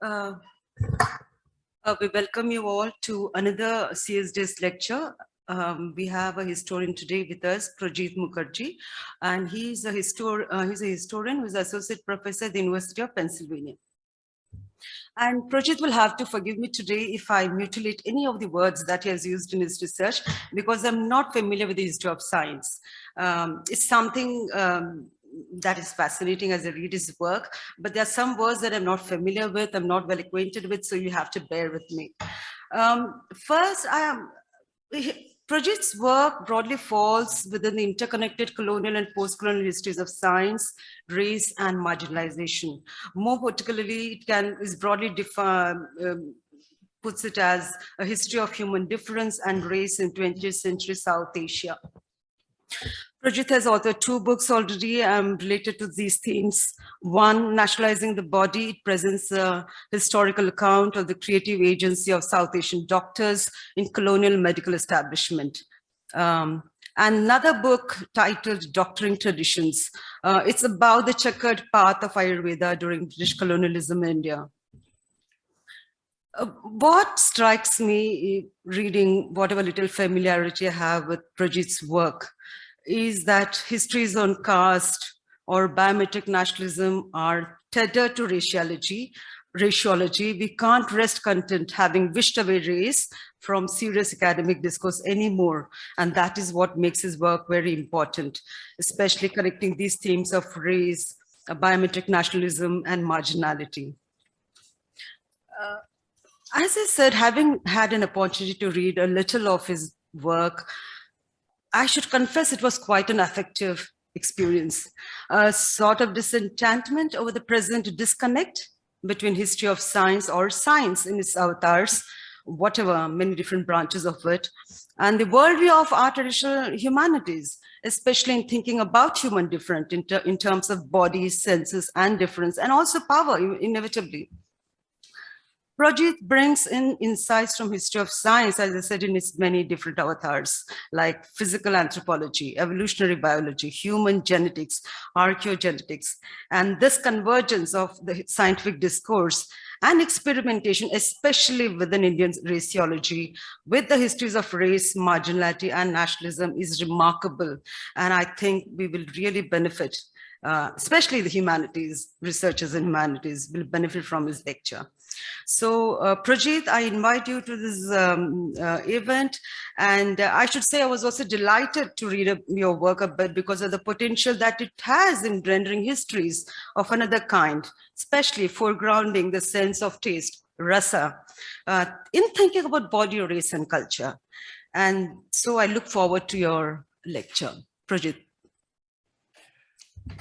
Uh, uh, we welcome you all to another CSDS lecture. Um, we have a historian today with us, Projit Mukharji, and he's a, histor uh, he's a historian who's associate professor at the University of Pennsylvania. And Projit will have to forgive me today if I mutilate any of the words that he has used in his research, because I'm not familiar with the history of science. Um, it's something um, that is fascinating as I read his work, but there are some words that I'm not familiar with, I'm not well acquainted with, so you have to bear with me. Um, first, I am, Projit's work broadly falls within the interconnected colonial and post-colonial histories of science, race, and marginalization. More particularly, it can is broadly defined, um, puts it as a history of human difference and race in 20th century South Asia. Projit has authored two books already um, related to these themes. One, Nationalizing the Body, it presents a historical account of the creative agency of South Asian doctors in colonial medical establishment. Um, another book titled Doctoring Traditions. Uh, it's about the checkered path of Ayurveda during British colonialism in India. Uh, what strikes me reading whatever little familiarity I have with Projit's work is that histories on caste or biometric nationalism are tethered to raciology. raciology. We can't rest content having wished away race from serious academic discourse anymore. And that is what makes his work very important, especially connecting these themes of race, biometric nationalism, and marginality. Uh, as I said, having had an opportunity to read a little of his work, I should confess it was quite an affective experience, a sort of disenchantment over the present disconnect between history of science or science in its avatars, whatever, many different branches of it, and the worldview of our traditional humanities, especially in thinking about human different in, ter in terms of bodies, senses, and difference, and also power, inevitably. Projit brings in insights from history of science, as I said, in its many different avatars, like physical anthropology, evolutionary biology, human genetics, archaeogenetics, and this convergence of the scientific discourse and experimentation, especially within Indian raciology, with the histories of race, marginality, and nationalism is remarkable. And I think we will really benefit uh, especially the humanities, researchers in humanities will benefit from his lecture. So uh, Projit, I invite you to this um, uh, event and uh, I should say I was also delighted to read a, your work a bit because of the potential that it has in rendering histories of another kind, especially foregrounding the sense of taste, rasa, uh, in thinking about body, race and culture. And so I look forward to your lecture. Projit.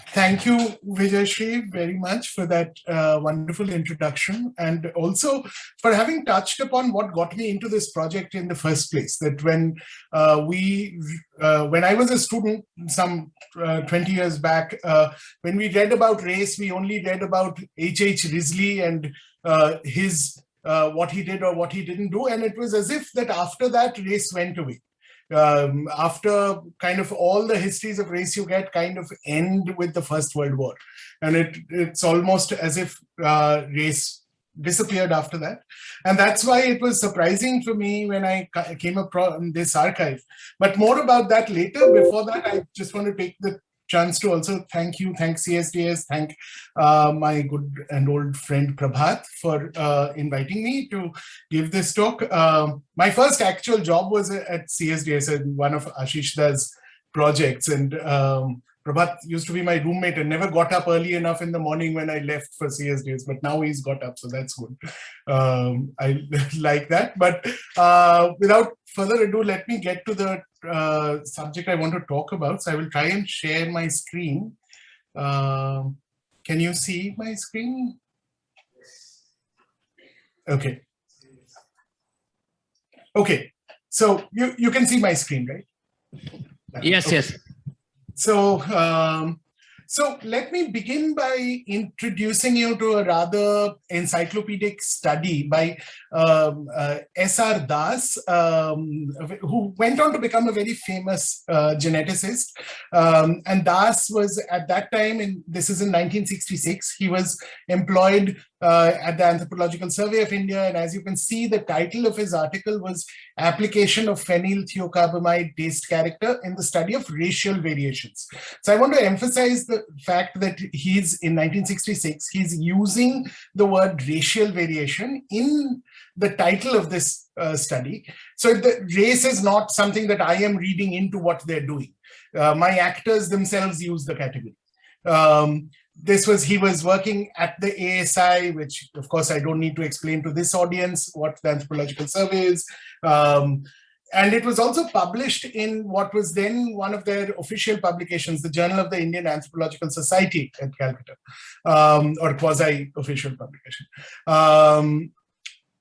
Thank you, Vijayashree, very much for that uh, wonderful introduction and also for having touched upon what got me into this project in the first place. That when uh, we, uh, when I was a student some uh, 20 years back, uh, when we read about race, we only read about H.H. Risley and uh, his what he did or what he didn't do. And it was as if that after that race went away um, after kind of all the histories of race you get kind of end with the First World War. And it it's almost as if uh, race disappeared after that. And that's why it was surprising for me when I came across this archive. But more about that later. Before that, I just want to take the chance to also thank you, thank CSDS, thank uh, my good and old friend Prabhat for uh, inviting me to give this talk. Uh, my first actual job was at CSDS in one of Ashish Da's projects and um, Prabhat used to be my roommate and never got up early enough in the morning when I left for CSDS, but now he's got up, so that's good. Um, I like that. But uh, without further ado, let me get to the uh, subject I want to talk about. So I will try and share my screen. Uh, can you see my screen? Okay. Okay. So you, you can see my screen, right? Yes, okay. yes. So, um, so let me begin by introducing you to a rather encyclopedic study by um, uh, S.R. Das, um, who went on to become a very famous uh, geneticist. Um, and Das was at that time, in, this is in 1966, he was employed uh, at the Anthropological Survey of India. And as you can see, the title of his article was Application of Phenyl Thiocarbamide Taste Character in the Study of Racial Variations. So I want to emphasize the fact that he's in 1966, he's using the word racial variation in the title of this uh, study. So the race is not something that I am reading into what they're doing. Uh, my actors themselves use the category. Um, this was he was working at the ASI, which of course I don't need to explain to this audience what the anthropological survey is. Um, and it was also published in what was then one of their official publications, the Journal of the Indian Anthropological Society at Calcutta, um, or quasi-official publication. Um,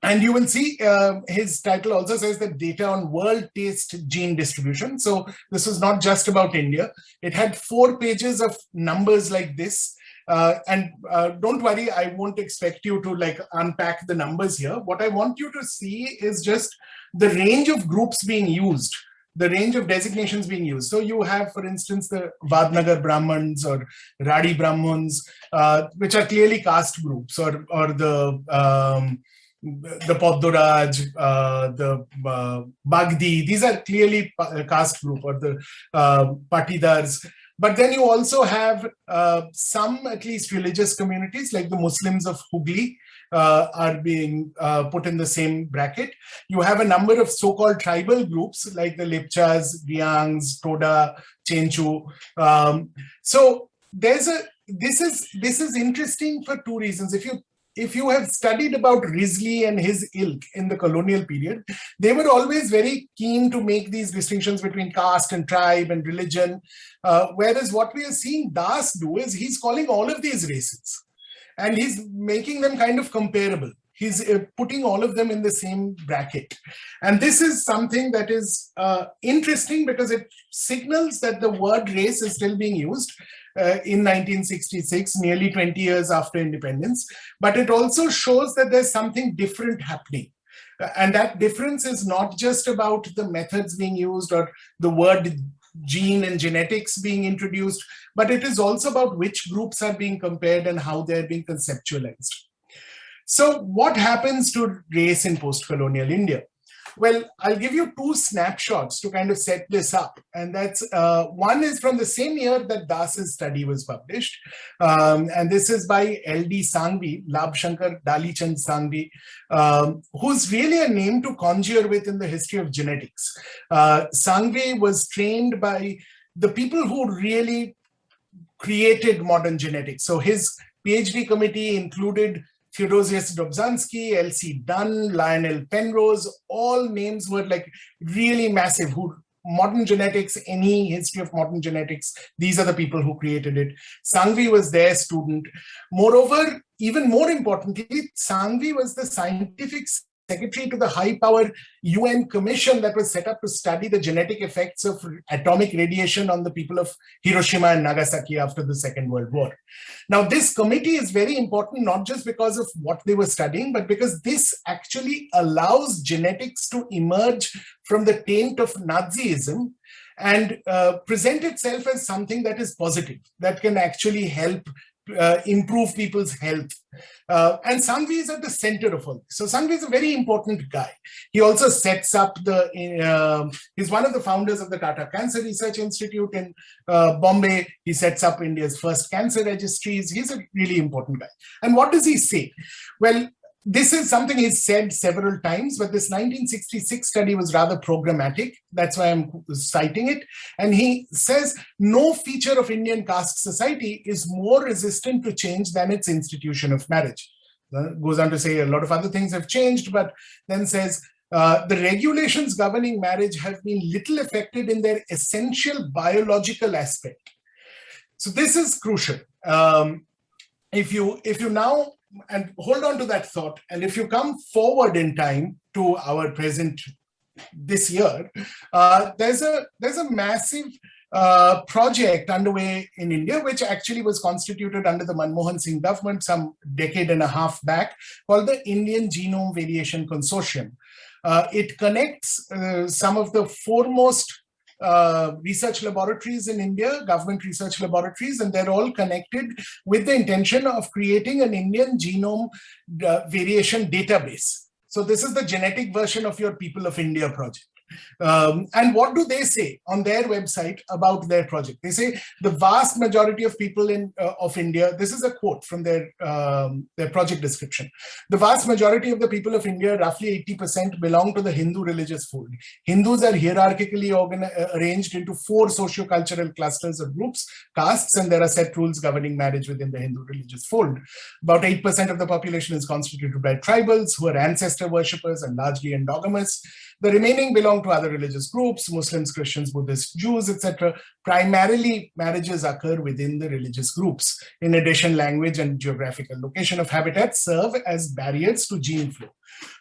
and you will see uh, his title also says that data on world taste gene distribution. So this was not just about India. It had four pages of numbers like this uh, and uh, don't worry, I won't expect you to like unpack the numbers here. What I want you to see is just the range of groups being used, the range of designations being used. So you have, for instance, the Vadnagar Brahmins or Radi Brahmins, uh, which are clearly caste groups or, or the um, the Poddoraj, uh, the uh, Bagdi, these are clearly caste group or the uh, Patidars. But then you also have uh, some, at least religious communities like the Muslims of Hooghly uh, are being uh, put in the same bracket. You have a number of so-called tribal groups like the Lepchas, Riangs, Toda, Chenchu. Um, so there's a, this is, this is interesting for two reasons. If you if you have studied about Risley and his ilk in the colonial period, they were always very keen to make these distinctions between caste and tribe and religion. Uh, whereas what we are seeing Das do is he's calling all of these races and he's making them kind of comparable. He's uh, putting all of them in the same bracket. And this is something that is uh, interesting because it signals that the word race is still being used uh, in 1966, nearly 20 years after independence. But it also shows that there's something different happening. Uh, and that difference is not just about the methods being used or the word gene and genetics being introduced, but it is also about which groups are being compared and how they're being conceptualized. So what happens to race in post-colonial India? Well, I'll give you two snapshots to kind of set this up. And that's uh, one is from the same year that Das's study was published. Um, and this is by L.D. Sanghvi, Labh Shankar Dalichand Sanghvi, um, who's really a name to conjure with in the history of genetics. Uh, Sanghvi was trained by the people who really created modern genetics. So his PhD committee included Theodosius Dobzhansky, L.C. Dunn, Lionel Penrose, all names were like really massive, who modern genetics, any history of modern genetics, these are the people who created it. Sanghvi was their student. Moreover, even more importantly, Sanghvi was the scientific secretary to the high power UN commission that was set up to study the genetic effects of atomic radiation on the people of Hiroshima and Nagasaki after the Second World War. Now, this committee is very important, not just because of what they were studying, but because this actually allows genetics to emerge from the taint of Nazism and uh, present itself as something that is positive, that can actually help uh, improve people's health. Uh, and Sanghvi is at the center of all this. So Sanghvi is a very important guy. He also sets up the, uh, he's one of the founders of the Tata Cancer Research Institute in uh, Bombay. He sets up India's first cancer registries. He's a really important guy. And what does he say? Well, this is something he's said several times, but this 1966 study was rather programmatic. That's why I'm citing it. And he says no feature of Indian caste society is more resistant to change than its institution of marriage. Uh, goes on to say a lot of other things have changed, but then says uh, the regulations governing marriage have been little affected in their essential biological aspect. So this is crucial. Um, if you if you now and hold on to that thought. And if you come forward in time to our present this year, uh, there's a there's a massive uh, project underway in India, which actually was constituted under the Manmohan Singh government some decade and a half back, called the Indian Genome Variation Consortium. Uh, it connects uh, some of the foremost uh, research laboratories in India, government research laboratories, and they're all connected with the intention of creating an Indian genome uh, variation database. So this is the genetic version of your People of India project. Um, and what do they say on their website about their project? They say the vast majority of people in uh, of India, this is a quote from their, um, their project description. The vast majority of the people of India, roughly 80% belong to the Hindu religious fold. Hindus are hierarchically uh, arranged into four socio-cultural clusters or groups, castes, and there are set rules governing marriage within the Hindu religious fold. About 8% of the population is constituted by tribals who are ancestor worshippers and largely endogamous. The remaining belong to other religious groups, Muslims, Christians, Buddhists, Jews, etc. Primarily, marriages occur within the religious groups. In addition, language and geographical location of habitat serve as barriers to gene flow.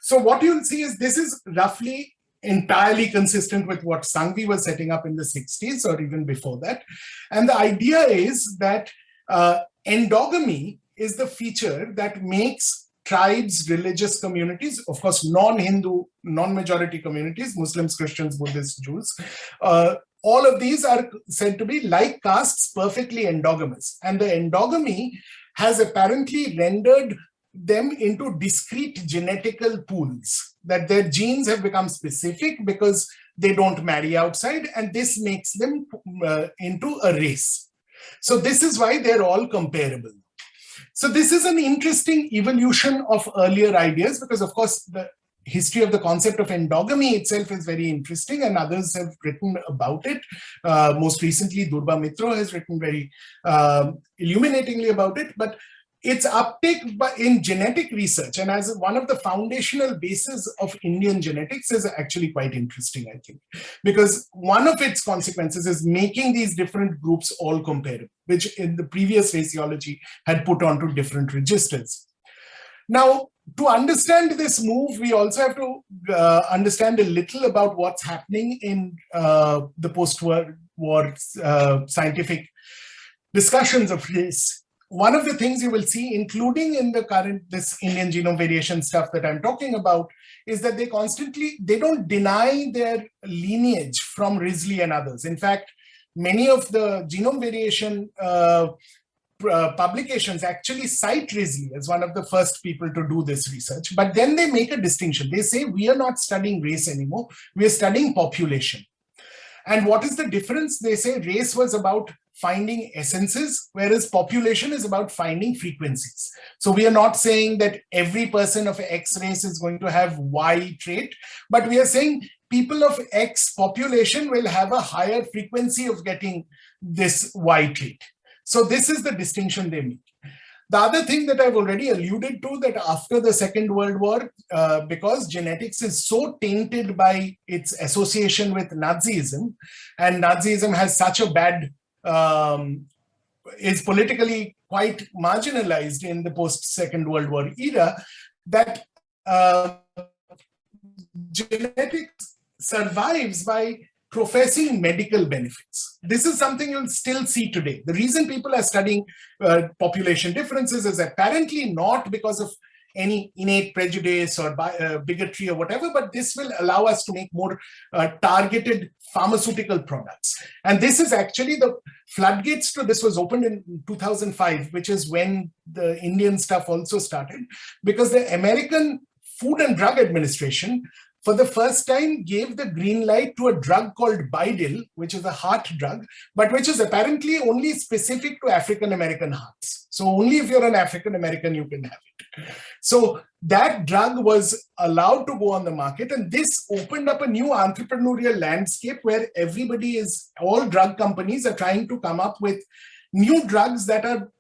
So what you'll see is this is roughly entirely consistent with what Sanghvi was setting up in the 60s or even before that. And the idea is that uh, endogamy is the feature that makes tribes, religious communities, of course, non-Hindu, non-majority communities, Muslims, Christians, Buddhists, Jews, uh, all of these are said to be like castes perfectly endogamous. And the endogamy has apparently rendered them into discrete genetical pools, that their genes have become specific because they don't marry outside, and this makes them uh, into a race. So this is why they're all comparable. So this is an interesting evolution of earlier ideas because of course the history of the concept of endogamy itself is very interesting and others have written about it. Uh, most recently, Durba Mitra has written very uh, illuminatingly about it. But its uptake in genetic research and as one of the foundational bases of Indian genetics is actually quite interesting, I think, because one of its consequences is making these different groups all comparable, which in the previous raciology had put onto different registers. Now, to understand this move, we also have to uh, understand a little about what's happening in uh, the post-war uh, scientific discussions of race one of the things you will see, including in the current, this Indian genome variation stuff that I'm talking about, is that they constantly, they don't deny their lineage from Risley and others. In fact, many of the genome variation uh, uh, publications actually cite Risley as one of the first people to do this research, but then they make a distinction. They say, we are not studying race anymore, we are studying population. And what is the difference? They say race was about finding essences, whereas population is about finding frequencies. So we are not saying that every person of X race is going to have Y trait, but we are saying people of X population will have a higher frequency of getting this Y trait. So this is the distinction they make. The other thing that I've already alluded to that after the Second World War, uh, because genetics is so tainted by its association with Nazism, and Nazism has such a bad, um, is politically quite marginalized in the post-Second World War era, that uh, genetics survives by professing medical benefits. This is something you'll still see today. The reason people are studying uh, population differences is apparently not because of any innate prejudice or uh, bigotry or whatever, but this will allow us to make more uh, targeted pharmaceutical products. And this is actually the floodgates to this was opened in 2005, which is when the Indian stuff also started, because the American Food and Drug Administration for the first time gave the green light to a drug called BiDil, which is a heart drug, but which is apparently only specific to African-American hearts. So only if you're an African-American, you can have it. So that drug was allowed to go on the market and this opened up a new entrepreneurial landscape where everybody is, all drug companies are trying to come up with new drugs that are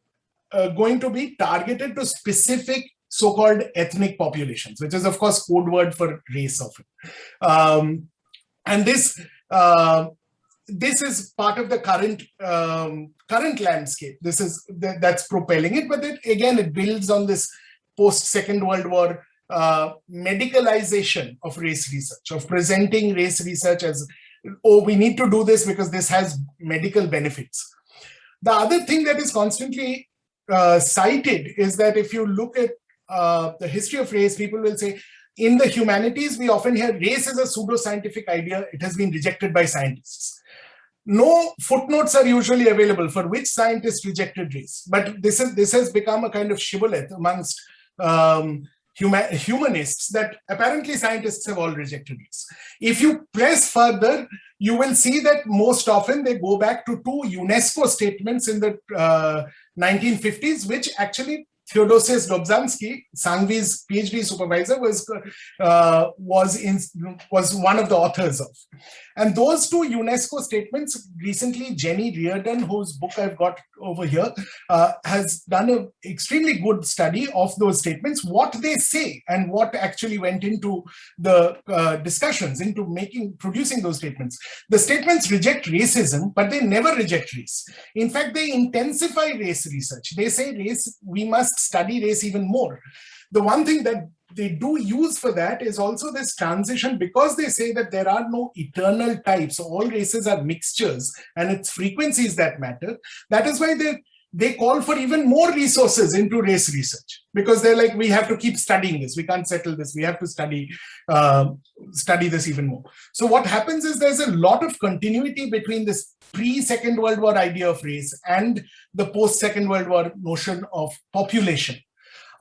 uh, going to be targeted to specific so-called ethnic populations, which is of course code word for race often. Um, and this uh, this is part of the current um, current landscape. This is th that's propelling it, but it, again it builds on this post Second World War uh, medicalization of race research, of presenting race research as oh we need to do this because this has medical benefits. The other thing that is constantly uh, cited is that if you look at uh, the history of race, people will say, in the humanities, we often hear race is a pseudo-scientific idea. It has been rejected by scientists. no footnotes are usually available for which scientists rejected race. But this is this has become a kind of shibboleth amongst um, huma humanists that apparently scientists have all rejected race. If you press further, you will see that most often they go back to two UNESCO statements in the uh, 1950s, which actually Theodosius Dobzhansky, Sanghvi's PhD supervisor, was uh, was in was one of the authors of. And those two UNESCO statements, recently Jenny Reardon, whose book I've got over here, uh, has done an extremely good study of those statements, what they say and what actually went into the uh, discussions, into making, producing those statements. The statements reject racism, but they never reject race. In fact, they intensify race research. They say race, we must study race even more. The one thing that they do use for that is also this transition because they say that there are no eternal types. All races are mixtures and it's frequencies that matter. That is why they they call for even more resources into race research because they're like we have to keep studying this. We can't settle this. We have to study uh, study this even more. So what happens is there's a lot of continuity between this pre-second world war idea of race and the post-second world war notion of population.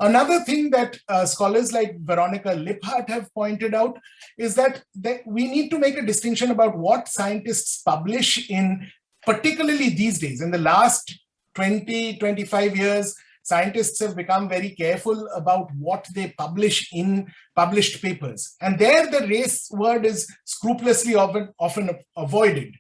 Another thing that uh, scholars like Veronica Lipphardt have pointed out is that, that we need to make a distinction about what scientists publish in, particularly these days, in the last 20, 25 years, scientists have become very careful about what they publish in published papers. And there the race word is scrupulously often, often avoided.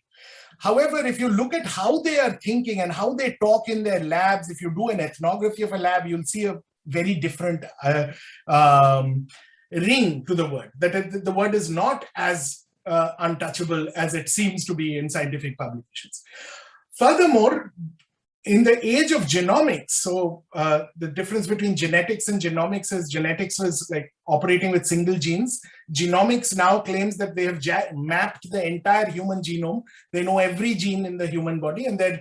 However, if you look at how they are thinking and how they talk in their labs, if you do an ethnography of a lab, you'll see a very different uh, um, ring to the word, that the word is not as uh, untouchable as it seems to be in scientific publications. Furthermore, in the age of genomics, so uh, the difference between genetics and genomics is genetics was like operating with single genes. Genomics now claims that they have mapped the entire human genome. They know every gene in the human body and they're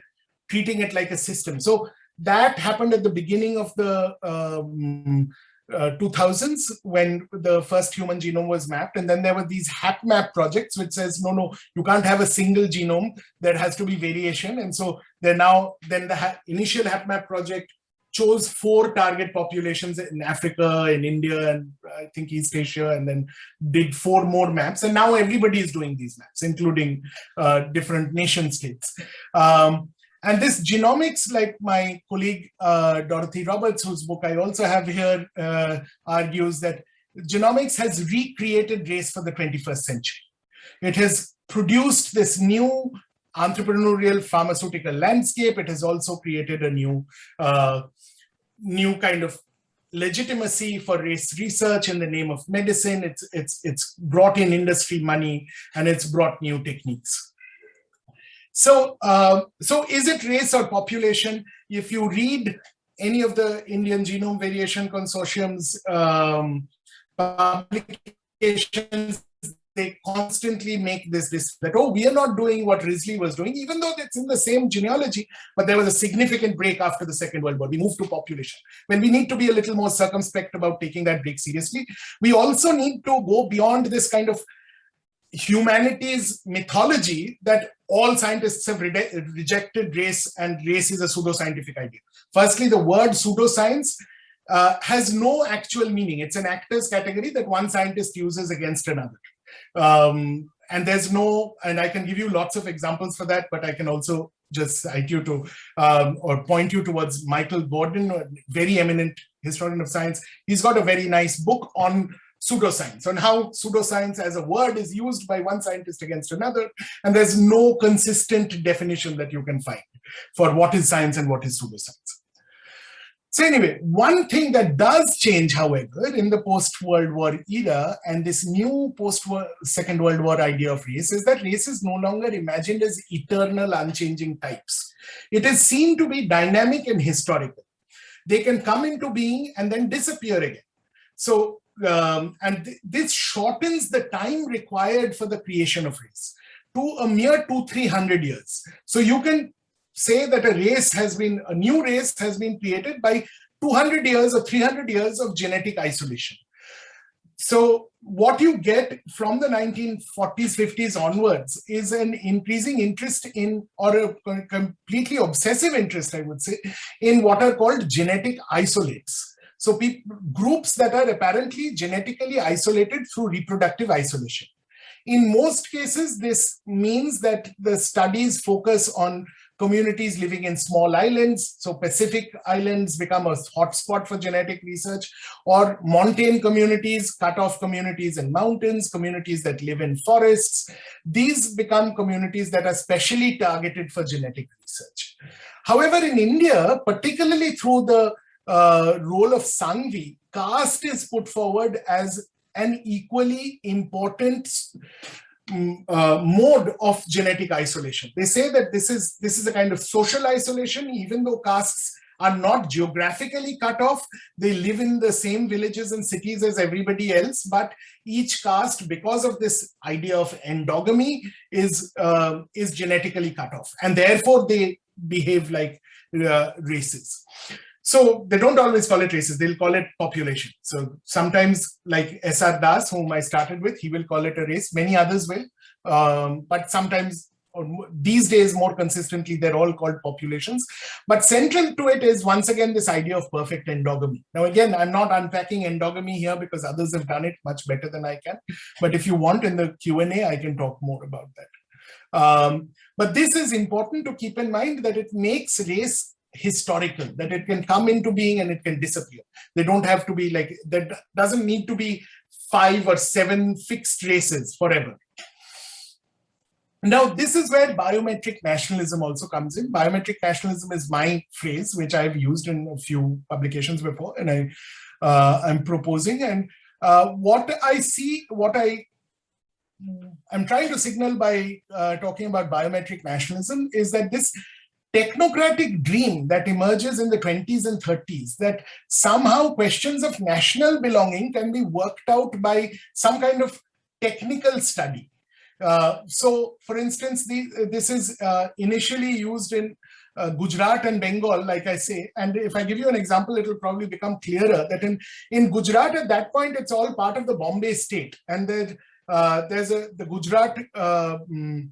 treating it like a system. So that happened at the beginning of the um, uh, 2000s when the first human genome was mapped and then there were these HapMap projects which says no no you can't have a single genome there has to be variation and so they're now then the ha initial HapMap project chose four target populations in Africa, in India, and I think East Asia, and then did four more maps. And now everybody is doing these maps, including uh, different nation states. Um, and this genomics, like my colleague uh, Dorothy Roberts, whose book I also have here, uh, argues that genomics has recreated race for the 21st century. It has produced this new entrepreneurial pharmaceutical landscape. It has also created a new, uh, new kind of legitimacy for race research in the name of medicine. It's, it's, it's brought in industry money and it's brought new techniques. So, uh, so is it race or population? If you read any of the Indian Genome Variation Consortium's um, publications, they constantly make this, this, that, oh, we are not doing what Risley was doing, even though it's in the same genealogy, but there was a significant break after the Second World War. We moved to population. When we need to be a little more circumspect about taking that break seriously, we also need to go beyond this kind of humanities mythology that all scientists have re rejected race and race is a pseudoscientific idea. Firstly, the word pseudoscience uh, has no actual meaning. It's an actors category that one scientist uses against another. Um, and there's no, and I can give you lots of examples for that, but I can also just cite you to, um, or point you towards Michael Gordin, a very eminent historian of science. He's got a very nice book on pseudoscience and how pseudoscience as a word is used by one scientist against another. And there's no consistent definition that you can find for what is science and what is pseudoscience. So anyway, one thing that does change, however, in the post-World War era and this new post-Second World War idea of race is that race is no longer imagined as eternal, unchanging types. It is seen to be dynamic and historical. They can come into being and then disappear again. So um, and th this shortens the time required for the creation of race to a mere two, 300 years. So you can say that a race has been, a new race has been created by 200 years or 300 years of genetic isolation. So what you get from the 1940s, 50s onwards is an increasing interest in, or a completely obsessive interest, I would say, in what are called genetic isolates. So groups that are apparently genetically isolated through reproductive isolation. In most cases, this means that the studies focus on communities living in small islands. So Pacific islands become a hotspot for genetic research or montane communities, cut-off communities in mountains, communities that live in forests. These become communities that are specially targeted for genetic research. However, in India, particularly through the uh, role of Sanghvi, caste is put forward as an equally important Mm, uh, mode of genetic isolation. They say that this is this is a kind of social isolation, even though castes are not geographically cut off. They live in the same villages and cities as everybody else, but each caste, because of this idea of endogamy, is uh, is genetically cut off, and therefore they behave like uh, races. So they don't always call it races, they'll call it population. So sometimes like S.R. Das, whom I started with, he will call it a race, many others will. Um, but sometimes these days more consistently they're all called populations but central to it is once again this idea of perfect endogamy now again i'm not unpacking endogamy here because others have done it much better than i can but if you want in the q&a i can talk more about that um, but this is important to keep in mind that it makes race historical, that it can come into being and it can disappear. They don't have to be like, that doesn't need to be five or seven fixed races forever. Now, this is where biometric nationalism also comes in. Biometric nationalism is my phrase, which I've used in a few publications before, and I, uh, I'm proposing. And uh, what I see, what I I'm trying to signal by uh, talking about biometric nationalism is that this technocratic dream that emerges in the 20s and 30s that somehow questions of national belonging can be worked out by some kind of technical study. Uh, so, for instance, the, this is uh, initially used in uh, Gujarat and Bengal, like I say, and if I give you an example, it will probably become clearer that in, in Gujarat at that point, it's all part of the Bombay state. And there, uh, there's a, the Gujarat uh, mm,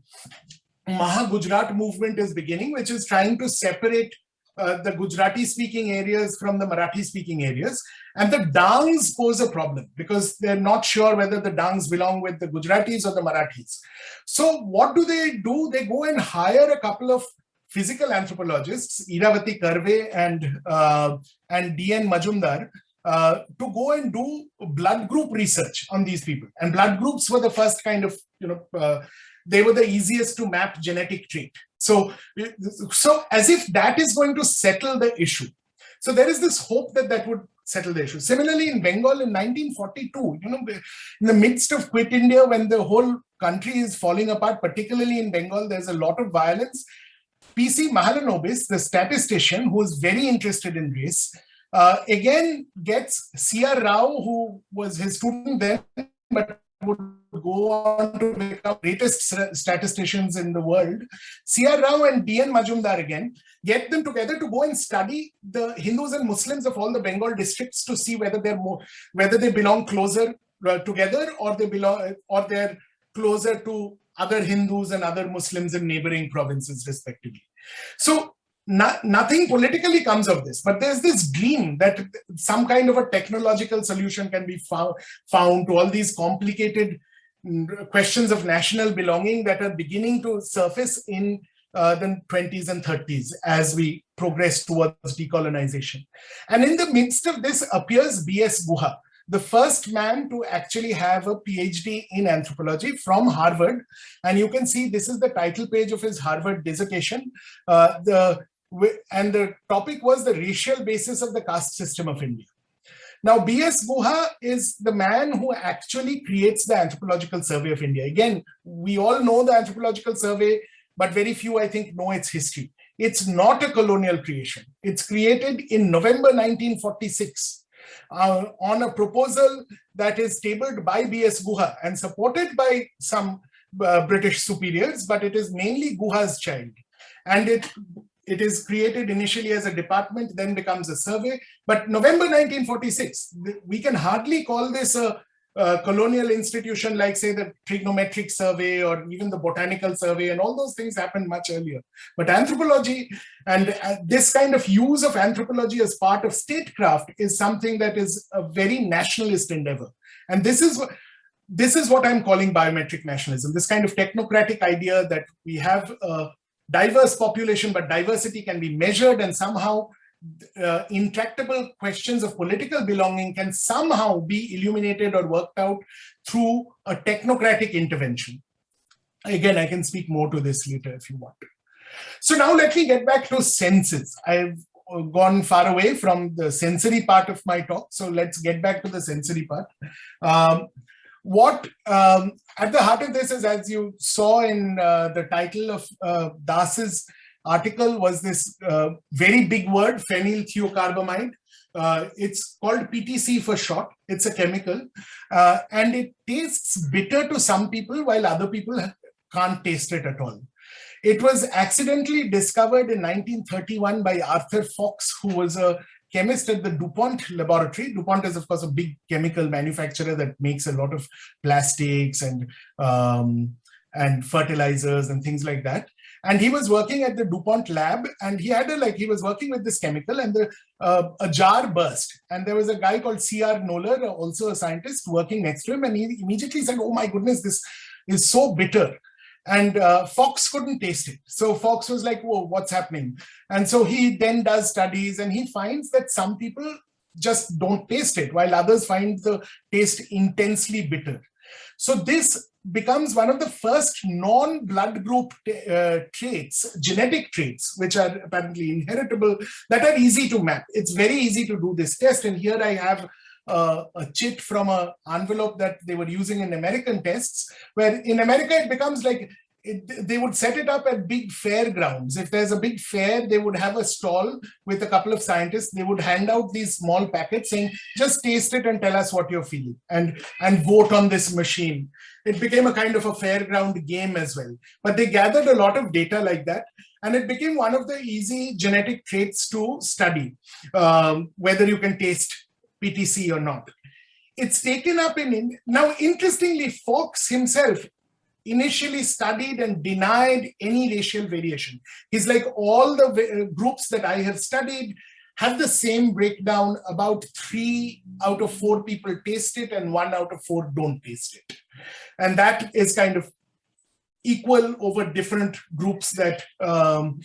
Maha Gujarat movement is beginning, which is trying to separate uh, the Gujarati speaking areas from the Marathi speaking areas. And the Dangs pose a problem because they're not sure whether the Dangs belong with the Gujaratis or the Marathis. So what do they do? They go and hire a couple of physical anthropologists, Iravati Karve and, uh, and D.N. Majumdar, uh, to go and do blood group research on these people. And blood groups were the first kind of, you know, uh, they were the easiest to map genetic trait. So, so as if that is going to settle the issue. So there is this hope that that would settle the issue. Similarly, in Bengal in 1942, you know, in the midst of Quit India, when the whole country is falling apart, particularly in Bengal, there's a lot of violence. PC Mahalanobis, the statistician who is very interested in race, uh, again gets C.R. Rao, who was his student then, but would go on to become greatest statisticians in the world, C.R. Rao and D.N. Majumdar again, get them together to go and study the Hindus and Muslims of all the Bengal districts to see whether they're more, whether they belong closer uh, together or they belong, or they're closer to other Hindus and other Muslims in neighboring provinces respectively. So no, nothing politically comes of this, but there's this dream that some kind of a technological solution can be found, found to all these complicated mm, questions of national belonging that are beginning to surface in uh, the 20s and 30s as we progress towards decolonization. And in the midst of this appears B.S. Guha, the first man to actually have a PhD in anthropology from Harvard. And you can see this is the title page of his Harvard dissertation. Uh, the and the topic was the racial basis of the caste system of India. Now, B.S. Guha is the man who actually creates the Anthropological Survey of India. Again, we all know the Anthropological Survey, but very few, I think, know its history. It's not a colonial creation. It's created in November 1946 uh, on a proposal that is tabled by B.S. Guha and supported by some uh, British superiors, but it is mainly Guha's child. And it it is created initially as a department, then becomes a survey. But November 1946, we can hardly call this a, uh, colonial institution like say the trigonometric survey or even the botanical survey and all those things happened much earlier. But anthropology and uh, this kind of use of anthropology as part of statecraft is something that is a very nationalist endeavor. And this is what this is what I'm calling biometric nationalism, this kind of technocratic idea that we have a diverse population, but diversity can be measured and somehow uh, intractable questions of political belonging can somehow be illuminated or worked out through a technocratic intervention. Again, I can speak more to this later if you want. So now let me get back to senses. I've gone far away from the sensory part of my talk. So let's get back to the sensory part. Um, what um, at the heart of this is, as you saw in uh, the title of uh, Das's article was this uh, very big word, phenylthiocarbamide. Uh, it's called PTC for short. It's a chemical uh, and it tastes bitter to some people while other people can't taste it at all. It was accidentally discovered in 1931 by Arthur Fox, who was a chemist at the DuPont laboratory. DuPont is, of course, a big chemical manufacturer that makes a lot of plastics and um, and fertilizers and things like that. And he was working at the DuPont lab and he had a, like, he was working with this chemical and the, uh, a jar burst. And there was a guy called C.R. Noller, also a scientist working next to him. And he immediately said, oh my goodness, this is so bitter. And uh, Fox couldn't taste it. So Fox was like, whoa, what's happening? And so he then does studies and he finds that some people just don't taste it while others find the taste intensely bitter. So this becomes one of the first non-blood group uh, traits, genetic traits, which are apparently inheritable, that are easy to map. It's very easy to do this test. And here I have uh, a chit from a envelope that they were using in American tests, where in America it becomes like it, they would set it up at big fairgrounds. If there's a big fair, they would have a stall with a couple of scientists. They would hand out these small packets saying, just taste it and tell us what you're feeling and, and vote on this machine. It became a kind of a fairground game as well. But they gathered a lot of data like that. And it became one of the easy genetic traits to study, um, whether you can taste PTC or not. It's taken up in, now interestingly, Fox himself initially studied and denied any racial variation. He's like all the uh, groups that I have studied have the same breakdown about three out of four people taste it and one out of four don't taste it. And that is kind of equal over different groups that um,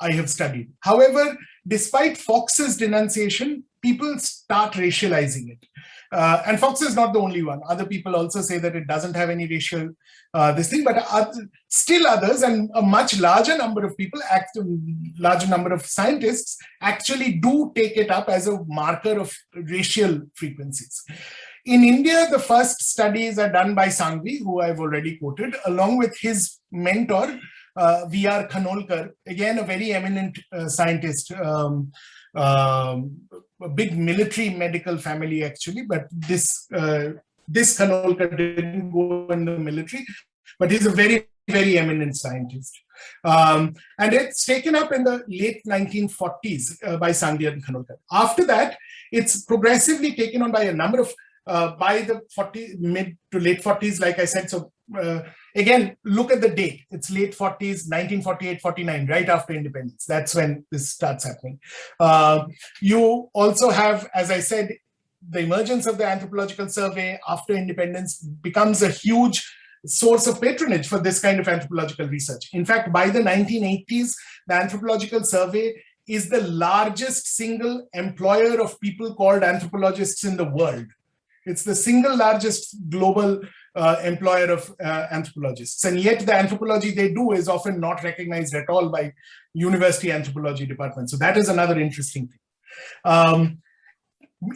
I have studied. However, despite Fox's denunciation, people start racializing it. Uh, and Fox is not the only one. Other people also say that it doesn't have any racial uh, this thing, but other, still others and a much larger number of people, act, larger number of scientists actually do take it up as a marker of racial frequencies. In India, the first studies are done by Sanghvi, who I've already quoted, along with his mentor, uh, V.R. Khanolkar, again, a very eminent uh, scientist. Um, um, a big military medical family actually, but this uh, this Khanolkar didn't go in the military, but he's a very, very eminent scientist. Um, and it's taken up in the late 1940s uh, by Sanghvi and Khanolkar. After that, it's progressively taken on by a number of, uh, by the 40, mid to late 40s, like I said, so uh, again, look at the date. It's late 40s, 1948, 49, right after independence. That's when this starts happening. Uh, you also have, as I said, the emergence of the anthropological survey after independence becomes a huge source of patronage for this kind of anthropological research. In fact, by the 1980s, the anthropological survey is the largest single employer of people called anthropologists in the world. It's the single largest global uh, employer of uh, anthropologists. And yet the anthropology they do is often not recognized at all by university anthropology departments. So that is another interesting thing. Um,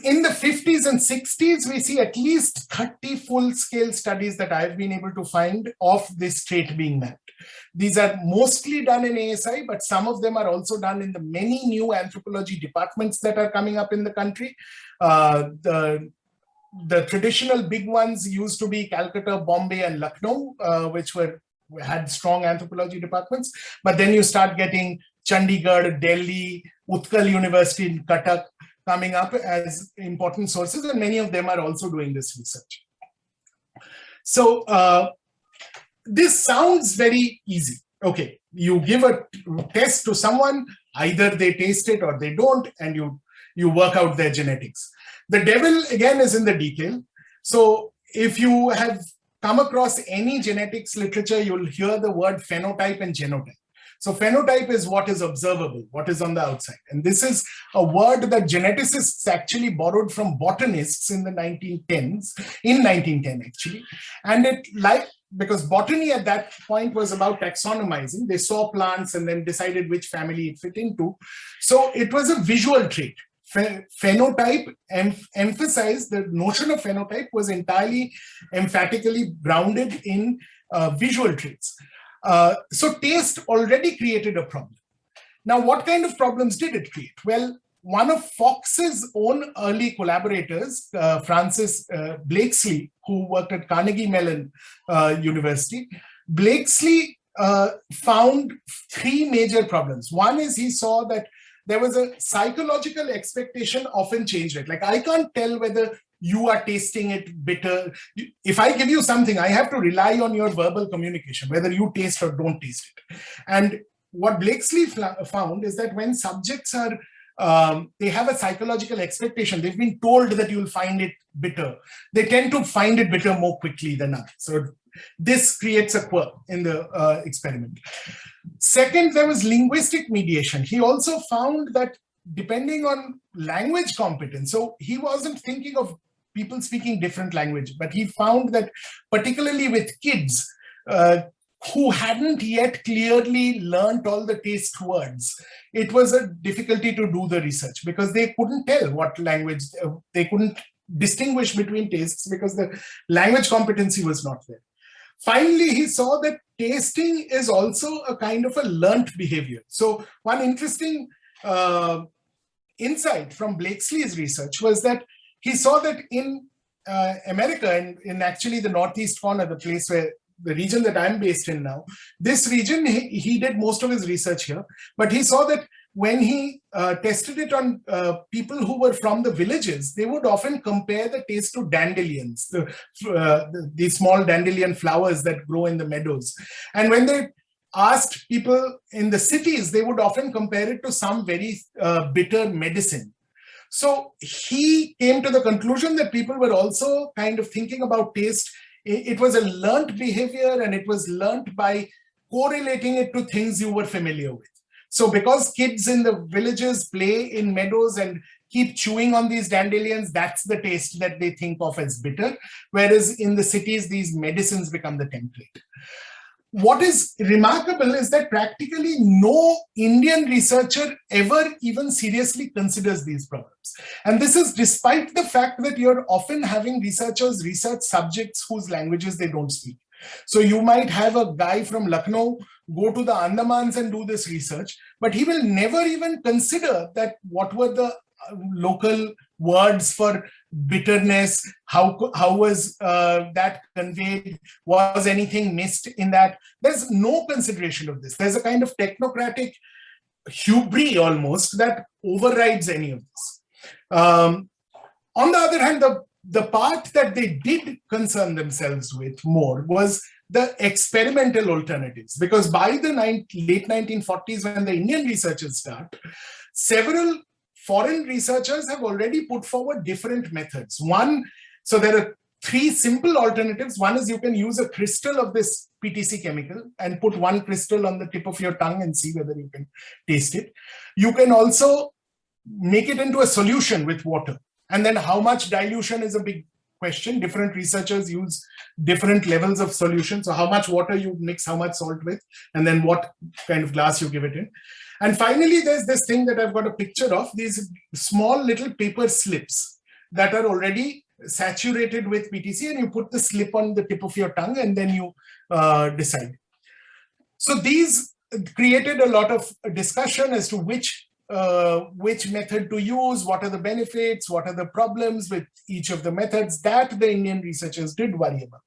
in the 50s and 60s, we see at least 30 full-scale studies that I've been able to find of this trait being mapped. These are mostly done in ASI, but some of them are also done in the many new anthropology departments that are coming up in the country. Uh, the the traditional big ones used to be Calcutta, Bombay, and Lucknow, uh, which were had strong anthropology departments. But then you start getting Chandigarh, Delhi, Utkal University in Cuttack coming up as important sources, and many of them are also doing this research. So uh, this sounds very easy. Okay, you give a test to someone, either they taste it or they don't, and you, you work out their genetics. The devil, again, is in the detail. So if you have come across any genetics literature, you'll hear the word phenotype and genotype. So phenotype is what is observable, what is on the outside. And this is a word that geneticists actually borrowed from botanists in the 1910s, in 1910 actually. And it like, because botany at that point was about taxonomizing, they saw plants and then decided which family it fit into. So it was a visual trait. Phenotype em emphasized the notion of phenotype was entirely emphatically grounded in uh, visual traits. Uh, so taste already created a problem. Now, what kind of problems did it create? Well, one of Fox's own early collaborators, uh, Francis uh, Blakeslee, who worked at Carnegie Mellon uh, University, Blakeslee uh, found three major problems. One is he saw that there was a psychological expectation often changed it. Like I can't tell whether you are tasting it bitter. If I give you something, I have to rely on your verbal communication, whether you taste or don't taste it. And what Blakeslee found is that when subjects are, um, they have a psychological expectation, they've been told that you'll find it bitter. They tend to find it bitter more quickly than others. So this creates a quirk in the uh, experiment. Second, there was linguistic mediation. He also found that depending on language competence, so he wasn't thinking of people speaking different language. But he found that particularly with kids uh, who hadn't yet clearly learned all the taste words, it was a difficulty to do the research because they couldn't tell what language, uh, they couldn't distinguish between tastes because the language competency was not there. Finally, he saw that tasting is also a kind of a learnt behavior. So one interesting uh, insight from Blakeslee's research was that he saw that in uh, America and in actually the northeast corner, the place where the region that I'm based in now, this region, he, he did most of his research here, but he saw that when he uh, tested it on uh, people who were from the villages, they would often compare the taste to dandelions, the, uh, the, the, small dandelion flowers that grow in the meadows. And when they asked people in the cities, they would often compare it to some very uh, bitter medicine. So he came to the conclusion that people were also kind of thinking about taste. It was a learned behavior and it was learned by correlating it to things you were familiar with. So because kids in the villages play in meadows and keep chewing on these dandelions, that's the taste that they think of as bitter. Whereas in the cities, these medicines become the template what is remarkable is that practically no Indian researcher ever even seriously considers these problems. And this is despite the fact that you're often having researchers research subjects whose languages they don't speak. So you might have a guy from Lucknow go to the Andamans and do this research, but he will never even consider that what were the uh, local words for bitterness how how was uh, that conveyed was anything missed in that? There's no consideration of this. There's a kind of technocratic hubris almost that overrides any of this. Um, on the other hand the the part that they did concern themselves with more was the experimental alternatives because by the late 1940s when the indian researchers start several foreign researchers have already put forward different methods. One, so there are three simple alternatives. One is you can use a crystal of this PTC chemical and put one crystal on the tip of your tongue and see whether you can taste it. You can also make it into a solution with water. And then how much dilution is a big question. Different researchers use different levels of solution. So how much water you mix how much salt with, and then what kind of glass you give it in. And finally, there's this thing that I've got a picture of, these small little paper slips that are already saturated with PTC and you put the slip on the tip of your tongue and then you uh, decide. So these created a lot of discussion as to which uh, which method to use, what are the benefits, what are the problems with each of the methods that the Indian researchers did worry about.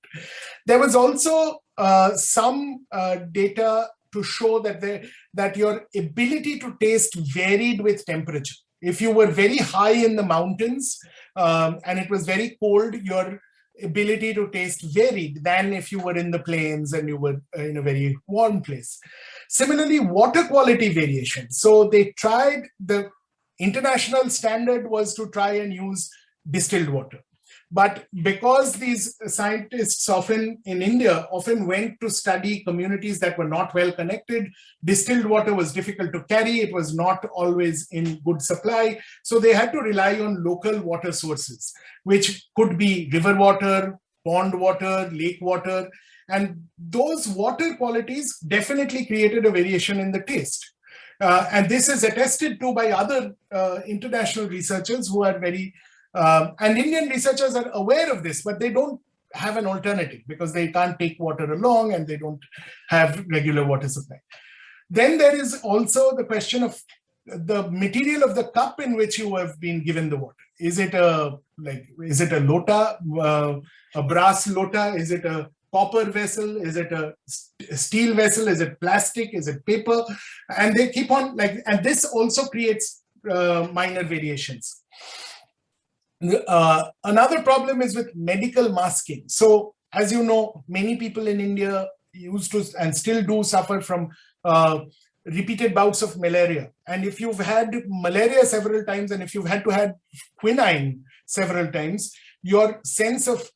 There was also uh, some uh, data to show that, the, that your ability to taste varied with temperature. If you were very high in the mountains um, and it was very cold, your ability to taste varied than if you were in the plains and you were uh, in a very warm place. Similarly, water quality variation. So they tried, the international standard was to try and use distilled water. But because these scientists often in India often went to study communities that were not well connected, distilled water was difficult to carry, it was not always in good supply. So they had to rely on local water sources, which could be river water, pond water, lake water, and those water qualities definitely created a variation in the taste. Uh, and this is attested to by other uh, international researchers who are very um, and Indian researchers are aware of this, but they don't have an alternative because they can't take water along and they don't have regular water supply. Then there is also the question of the material of the cup in which you have been given the water. Is it a like is it a lota, uh, a brass lota? Is it a copper vessel? Is it a steel vessel? Is it plastic? Is it paper? And they keep on like, and this also creates uh, minor variations. Uh, another problem is with medical masking. So as you know, many people in India used to and still do suffer from uh, repeated bouts of malaria. And if you've had malaria several times and if you've had to have quinine several times, your sense of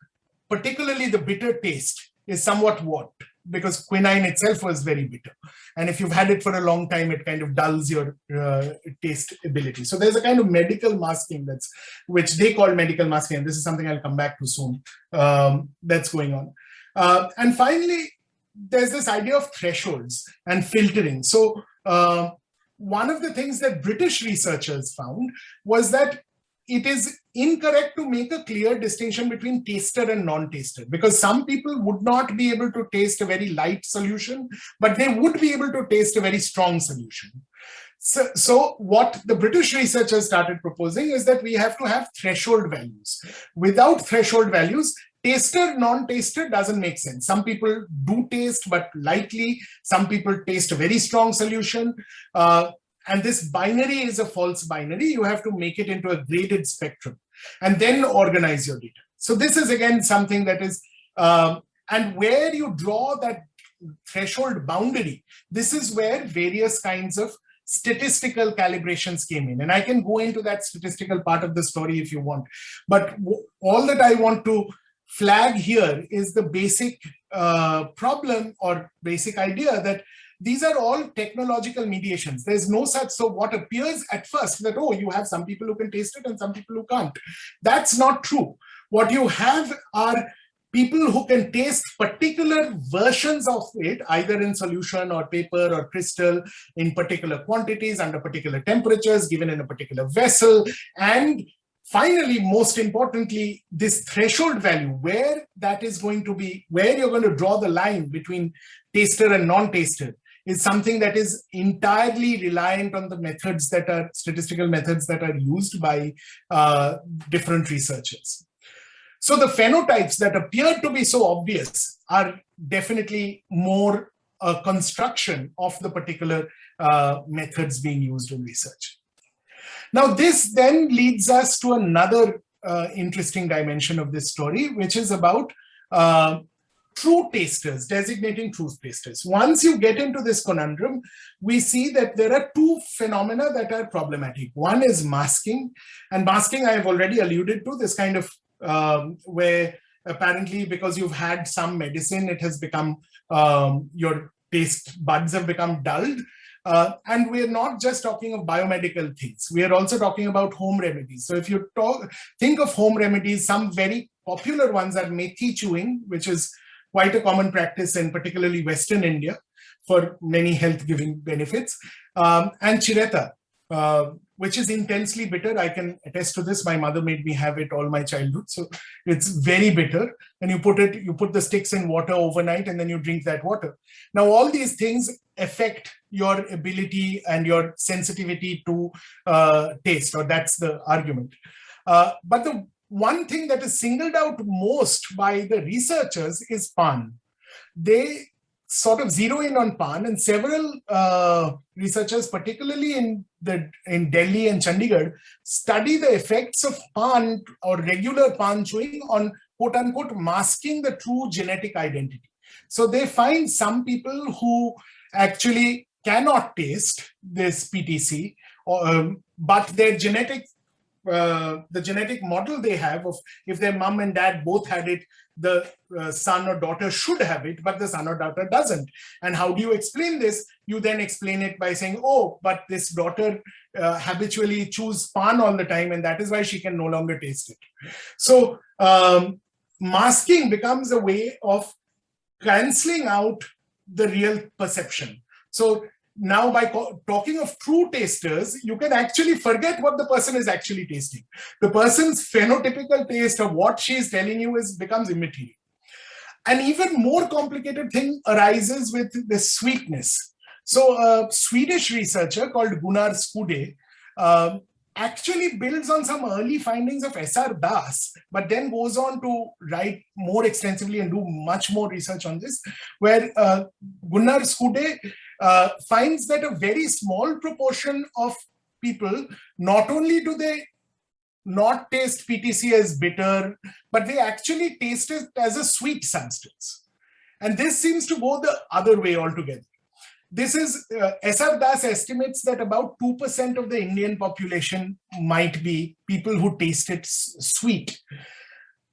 particularly the bitter taste is somewhat warped because quinine itself was very bitter. And if you've had it for a long time, it kind of dulls your uh, taste ability. So there's a kind of medical masking that's, which they call medical masking. And this is something I'll come back to soon, um, that's going on. Uh, and finally, there's this idea of thresholds and filtering. So uh, one of the things that British researchers found was that it is incorrect to make a clear distinction between taster and non-taster because some people would not be able to taste a very light solution, but they would be able to taste a very strong solution. So, so what the British researchers started proposing is that we have to have threshold values. Without threshold values, taster, non-taster doesn't make sense. Some people do taste, but lightly. Some people taste a very strong solution. Uh, and this binary is a false binary. You have to make it into a graded spectrum and then organize your data. So this is again something that is, um, and where you draw that threshold boundary, this is where various kinds of statistical calibrations came in. And I can go into that statistical part of the story if you want. But all that I want to flag here is the basic uh, problem or basic idea that these are all technological mediations. There's no such, so what appears at first that, oh, you have some people who can taste it and some people who can't. That's not true. What you have are people who can taste particular versions of it, either in solution or paper or crystal in particular quantities under particular temperatures given in a particular vessel. And finally, most importantly, this threshold value, where that is going to be, where you're going to draw the line between taster and non-taster is something that is entirely reliant on the methods that are statistical methods that are used by uh, different researchers. So the phenotypes that appear to be so obvious are definitely more a construction of the particular uh, methods being used in research. Now this then leads us to another uh, interesting dimension of this story, which is about uh, true tasters, designating truth tasters. Once you get into this conundrum, we see that there are two phenomena that are problematic. One is masking, and masking I have already alluded to, this kind of um, where apparently because you've had some medicine, it has become, um, your taste buds have become dulled. Uh, and we're not just talking of biomedical things. We are also talking about home remedies. So if you talk, think of home remedies, some very popular ones are methi chewing, which is quite a common practice in particularly Western India for many health giving benefits. Um, and chireta, uh, which is intensely bitter. I can attest to this. My mother made me have it all my childhood. So it's very bitter. And you put it, you put the sticks in water overnight and then you drink that water. Now, all these things affect your ability and your sensitivity to uh, taste, or that's the argument. Uh, but the one thing that is singled out most by the researchers is pan. They sort of zero in on pan and several uh, researchers, particularly in the in Delhi and Chandigarh, study the effects of pan or regular pan chewing on quote unquote masking the true genetic identity. So they find some people who actually cannot taste this PTC, or, um, but their genetic uh, the genetic model they have of if their mom and dad both had it, the uh, son or daughter should have it, but the son or daughter doesn't. And how do you explain this? You then explain it by saying, oh, but this daughter uh, habitually choose pan all the time, and that is why she can no longer taste it. So um, masking becomes a way of canceling out the real perception. So now by talking of true tasters, you can actually forget what the person is actually tasting. The person's phenotypical taste of what she is telling you is becomes immaterial. An even more complicated thing arises with the sweetness. So a Swedish researcher called Gunnar Skude um, actually builds on some early findings of S.R. Das, but then goes on to write more extensively and do much more research on this, where uh, Gunnar Skude uh, finds that a very small proportion of people, not only do they not taste PTC as bitter, but they actually taste it as a sweet substance. And this seems to go the other way altogether. This is, uh, SR Das estimates that about 2% of the Indian population might be people who taste it sweet.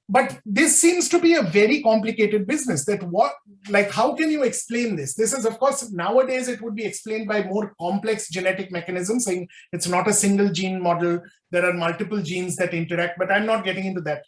But this seems to be a very complicated business that what, like, how can you explain this? This is, of course, nowadays it would be explained by more complex genetic mechanisms, saying it's not a single gene model. There are multiple genes that interact, but I'm not getting into that.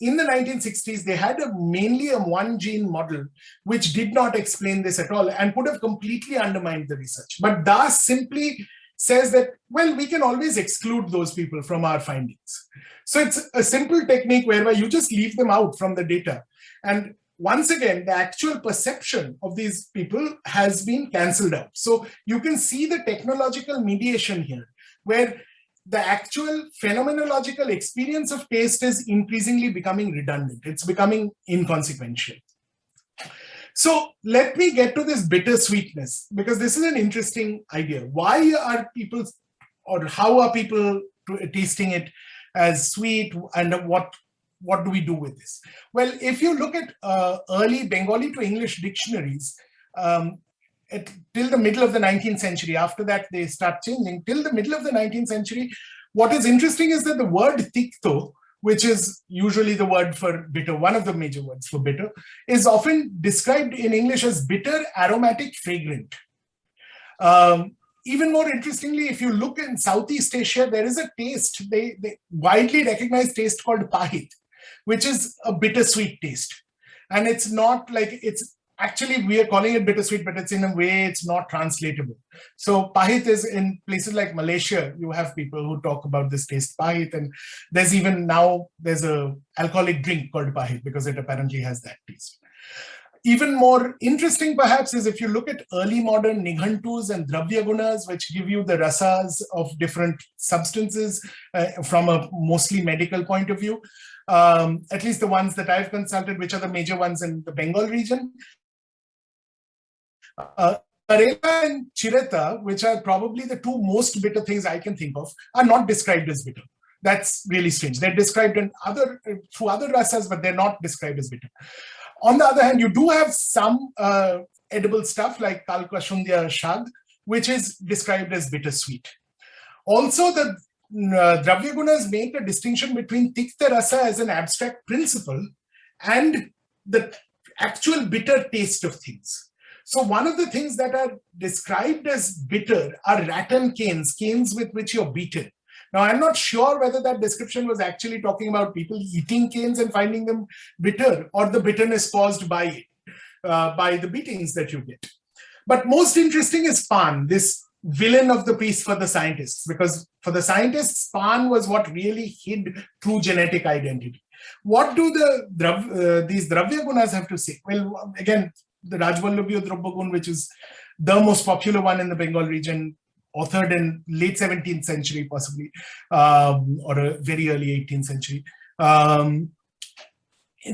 In the 1960s, they had a mainly a one gene model, which did not explain this at all and could have completely undermined the research. But Das simply says that, well, we can always exclude those people from our findings. So it's a simple technique whereby you just leave them out from the data. And once again, the actual perception of these people has been cancelled out. So you can see the technological mediation here, where the actual phenomenological experience of taste is increasingly becoming redundant. It's becoming inconsequential. So let me get to this bittersweetness, because this is an interesting idea. Why are people, or how are people tasting it as sweet, and what, what do we do with this? Well, if you look at uh, early Bengali to English dictionaries, um, till the middle of the 19th century, after that they start changing, till the middle of the 19th century, what is interesting is that the word tikto, which is usually the word for bitter, one of the major words for bitter, is often described in English as bitter, aromatic, fragrant. Um, even more interestingly, if you look in Southeast Asia, there is a taste, they, they widely recognized taste called pahit, which is a bittersweet taste. And it's not like, it's actually we are calling it bittersweet, but it's in a way it's not translatable. So pahit is in places like Malaysia, you have people who talk about this taste pahit, and there's even now there's a alcoholic drink called pahit because it apparently has that taste. Even more interesting perhaps is if you look at early modern nighantus and dravyagunas, which give you the rasas of different substances uh, from a mostly medical point of view, um, at least the ones that I've consulted, which are the major ones in the Bengal region, uh, Karela and Chireta, which are probably the two most bitter things I can think of, are not described as bitter. That's really strange. They're described in other through other rasas, but they're not described as bitter. On the other hand, you do have some uh, edible stuff like Kalkashundya shag, which is described as bittersweet. Also, the uh, make a distinction between Tikta rasa as an abstract principle and the actual bitter taste of things. So one of the things that are described as bitter are rattan canes, canes with which you're beaten. Now, I'm not sure whether that description was actually talking about people eating canes and finding them bitter or the bitterness caused by uh, by the beatings that you get. But most interesting is Pan, this villain of the piece for the scientists, because for the scientists, Pan was what really hid true genetic identity. What do the uh, these Dravya Gunas have to say? Well, again, the Rajvallabhi Drobbagun, which is the most popular one in the Bengal region, authored in late 17th century, possibly, um, or a very early 18th century. Um,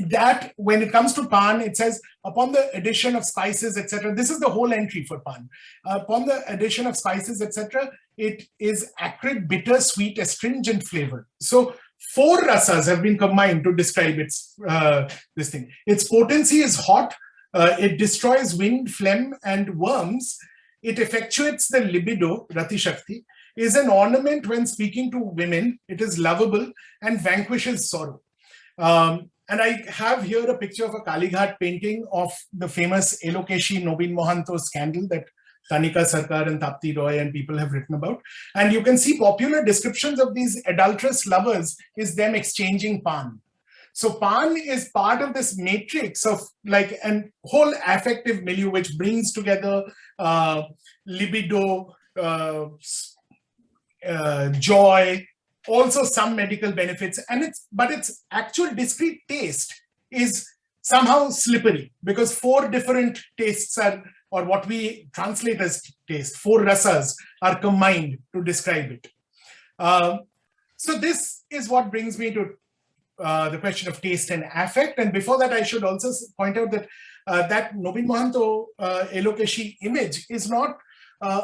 that when it comes to pan, it says upon the addition of spices, etc. This is the whole entry for pan. Upon the addition of spices, etc., it is acrid, bitter, sweet, astringent flavor. So four rasas have been combined to describe its uh, this thing. Its potency is hot. Uh, it destroys wind, phlegm, and worms. It effectuates the libido, Rati Shakti, is an ornament when speaking to women. It is lovable and vanquishes sorrow. Um, and I have here a picture of a Kalighat painting of the famous Elokeshi Nobin Mohanto scandal that Tanika Sarkar and Tapti Roy and people have written about. And you can see popular descriptions of these adulterous lovers is them exchanging pan. So pan is part of this matrix of like an whole affective milieu which brings together uh, libido, uh, uh, joy, also some medical benefits, and it's but its actual discrete taste is somehow slippery because four different tastes are or what we translate as taste, four rasas are combined to describe it. Um, so this is what brings me to uh, the question of taste and affect. And before that, I should also point out that uh, that Nobin Mohanto uh, Elokeshi image is not uh,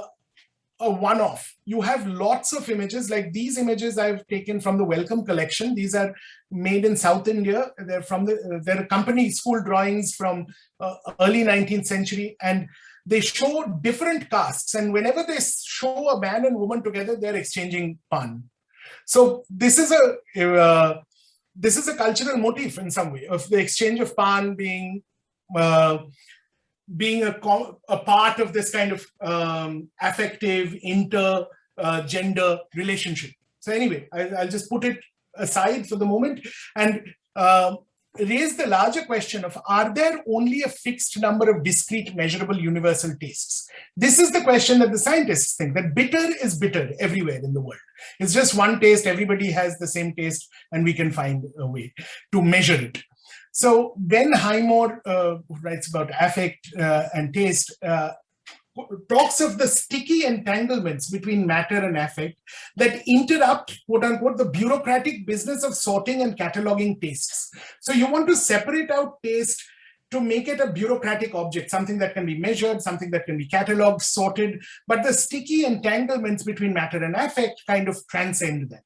a one-off. You have lots of images like these images I've taken from the Wellcome collection. These are made in South India. They're from the, they're company school drawings from uh, early 19th century and they show different castes. And whenever they show a man and woman together, they're exchanging pan. So this is a, uh, this is a cultural motif in some way of the exchange of pan being uh, being a, a part of this kind of um, affective inter uh, gender relationship. So anyway, I, will just put it aside for the moment and uh, raise the larger question of are there only a fixed number of discrete measurable universal tastes? This is the question that the scientists think that bitter is bitter everywhere in the world. It's just one taste, everybody has the same taste and we can find a way to measure it. So Ben Highmore, uh, writes about affect uh, and taste, uh, talks of the sticky entanglements between matter and affect that interrupt, quote unquote, the bureaucratic business of sorting and cataloging tastes. So you want to separate out taste to make it a bureaucratic object, something that can be measured, something that can be cataloged, sorted, but the sticky entanglements between matter and affect kind of transcend that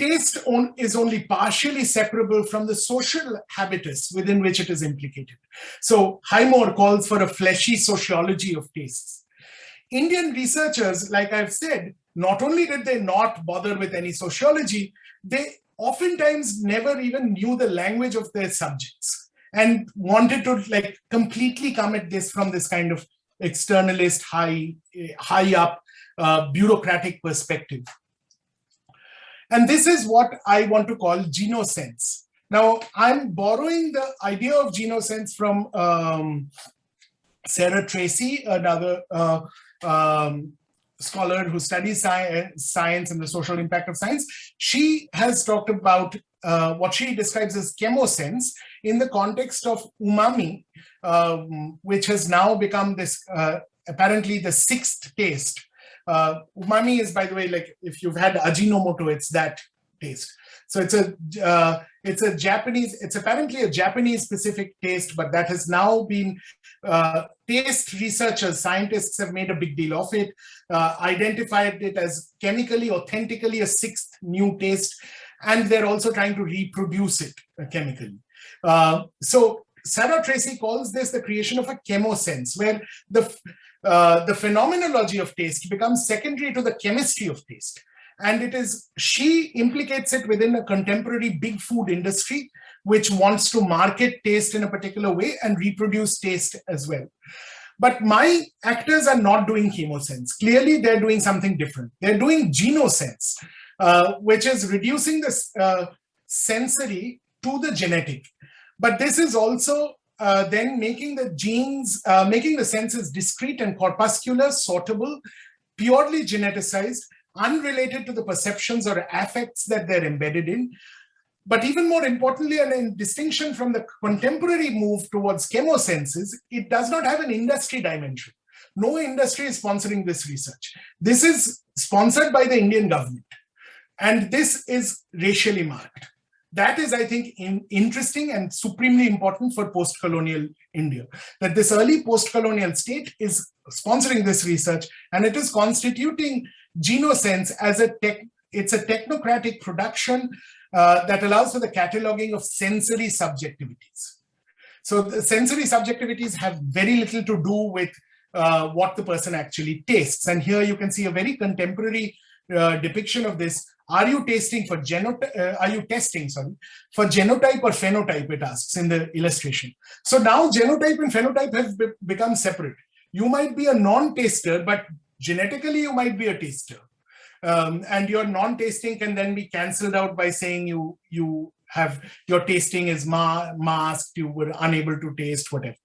taste on, is only partially separable from the social habitus within which it is implicated. So Highmore calls for a fleshy sociology of tastes. Indian researchers, like I've said, not only did they not bother with any sociology, they oftentimes never even knew the language of their subjects and wanted to like completely come at this from this kind of externalist high high up uh, bureaucratic perspective and this is what I want to call genosense. Now, I'm borrowing the idea of genosense from um, Sarah Tracy, another uh, um, scholar who studies science, science and the social impact of science. She has talked about uh, what she describes as chemosense in the context of umami, um, which has now become this uh, apparently the sixth taste uh, umami is, by the way, like if you've had Ajinomoto, it's that taste. So it's a uh, it's a Japanese, it's apparently a Japanese specific taste, but that has now been uh, taste researchers, scientists have made a big deal of it, uh, identified it as chemically, authentically a sixth new taste, and they're also trying to reproduce it uh, chemically. Uh, so Sarah Tracy calls this the creation of a chemosense, where the uh, the phenomenology of taste becomes secondary to the chemistry of taste. And it is, she implicates it within a contemporary big food industry, which wants to market taste in a particular way and reproduce taste as well. But my actors are not doing chemosense. Clearly, they're doing something different. They're doing genosense, uh, which is reducing the uh, sensory to the genetic. But this is also uh, then making the genes, uh, making the senses discrete and corpuscular, sortable, purely geneticized, unrelated to the perceptions or affects that they're embedded in. But even more importantly, and in distinction from the contemporary move towards chemosenses, it does not have an industry dimension. No industry is sponsoring this research. This is sponsored by the Indian government. And this is racially marked. That is, I think, in, interesting and supremely important for post-colonial India, that this early post-colonial state is sponsoring this research and it is constituting Genosense as a tech, it's a technocratic production uh, that allows for the cataloging of sensory subjectivities. So the sensory subjectivities have very little to do with uh, what the person actually tastes. And here you can see a very contemporary uh, depiction of this. Are you testing for genotype? Uh, are you testing, sorry, for genotype or phenotype, it asks in the illustration. So now genotype and phenotype have be become separate. You might be a non-taster, but genetically you might be a taster. Um, and your non-tasting can then be cancelled out by saying you you have your tasting is ma masked, you were unable to taste, whatever.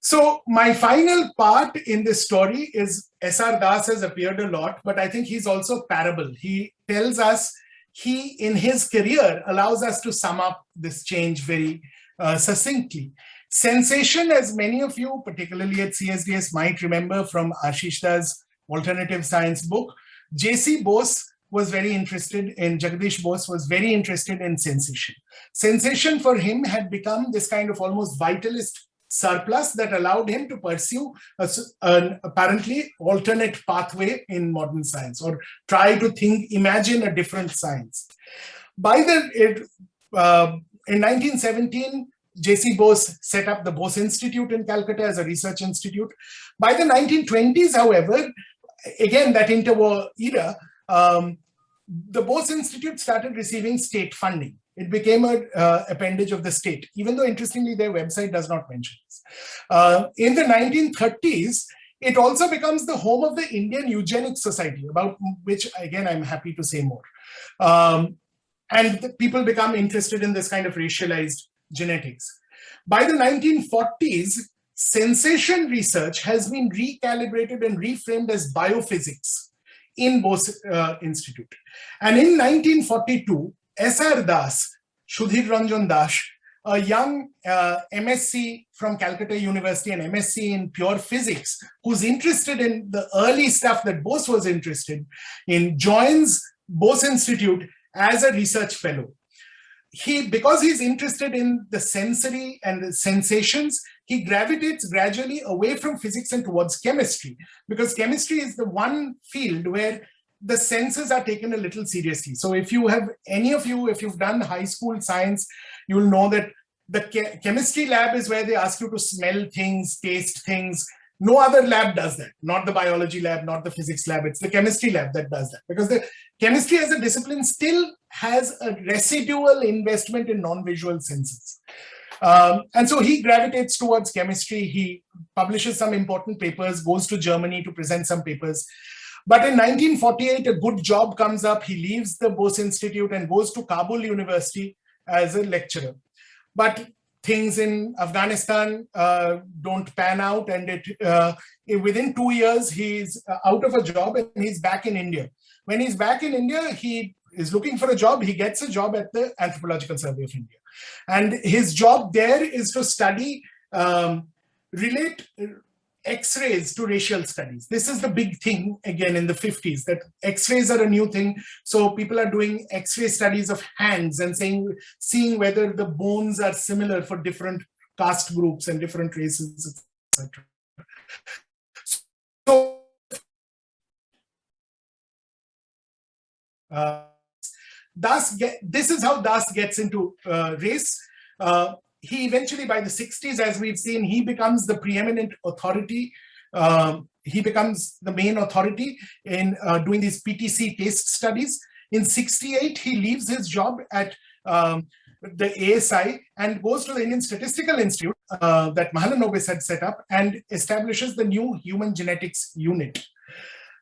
So my final part in this story is S.R. Das has appeared a lot, but I think he's also parable. He tells us he, in his career, allows us to sum up this change very uh, succinctly. Sensation, as many of you, particularly at CSDS, might remember from Ashish Das' alternative science book, J.C. Bose was very interested in, Jagdish Bose was very interested in sensation. Sensation for him had become this kind of almost vitalist surplus that allowed him to pursue a, an apparently alternate pathway in modern science or try to think, imagine a different science. By the, it, uh, in 1917, J.C. Bose set up the Bose Institute in Calcutta as a research institute. By the 1920s, however, again, that interwar era, um, the Bose Institute started receiving state funding. It became an uh, appendage of the state, even though interestingly their website does not mention this. Uh, in the 1930s, it also becomes the home of the Indian Eugenics Society, about which again I'm happy to say more. Um, and people become interested in this kind of racialized genetics. By the 1940s, sensation research has been recalibrated and reframed as biophysics in Bose uh, Institute. And in 1942, S.R. Das, Sudhir Ranjan Das, a young uh, MSc from Calcutta University and MSc in pure physics, who's interested in the early stuff that Bose was interested in, joins Bose Institute as a research fellow. He, because he's interested in the sensory and the sensations, he gravitates gradually away from physics and towards chemistry, because chemistry is the one field where the senses are taken a little seriously. So if you have any of you, if you've done high school science, you'll know that the chemistry lab is where they ask you to smell things, taste things. No other lab does that, not the biology lab, not the physics lab. It's the chemistry lab that does that because the chemistry as a discipline still has a residual investment in non-visual senses. Um, and so he gravitates towards chemistry. He publishes some important papers, goes to Germany to present some papers. But in 1948, a good job comes up. He leaves the Bose Institute and goes to Kabul University as a lecturer. But things in Afghanistan uh, don't pan out and it uh, within two years he's out of a job and he's back in India. When he's back in India, he is looking for a job. He gets a job at the Anthropological Survey of India. And his job there is to study, um, relate X-rays to racial studies. This is the big thing again in the 50s that X-rays are a new thing. So people are doing X-ray studies of hands and saying, seeing whether the bones are similar for different caste groups and different races, etc. So uh, Das get, this is how Das gets into uh, race. Uh, he eventually, by the 60s, as we've seen, he becomes the preeminent authority. Um, he becomes the main authority in uh, doing these PTC taste studies. In 68, he leaves his job at um, the ASI and goes to the Indian Statistical Institute uh, that Mahalanobis had set up and establishes the new human genetics unit.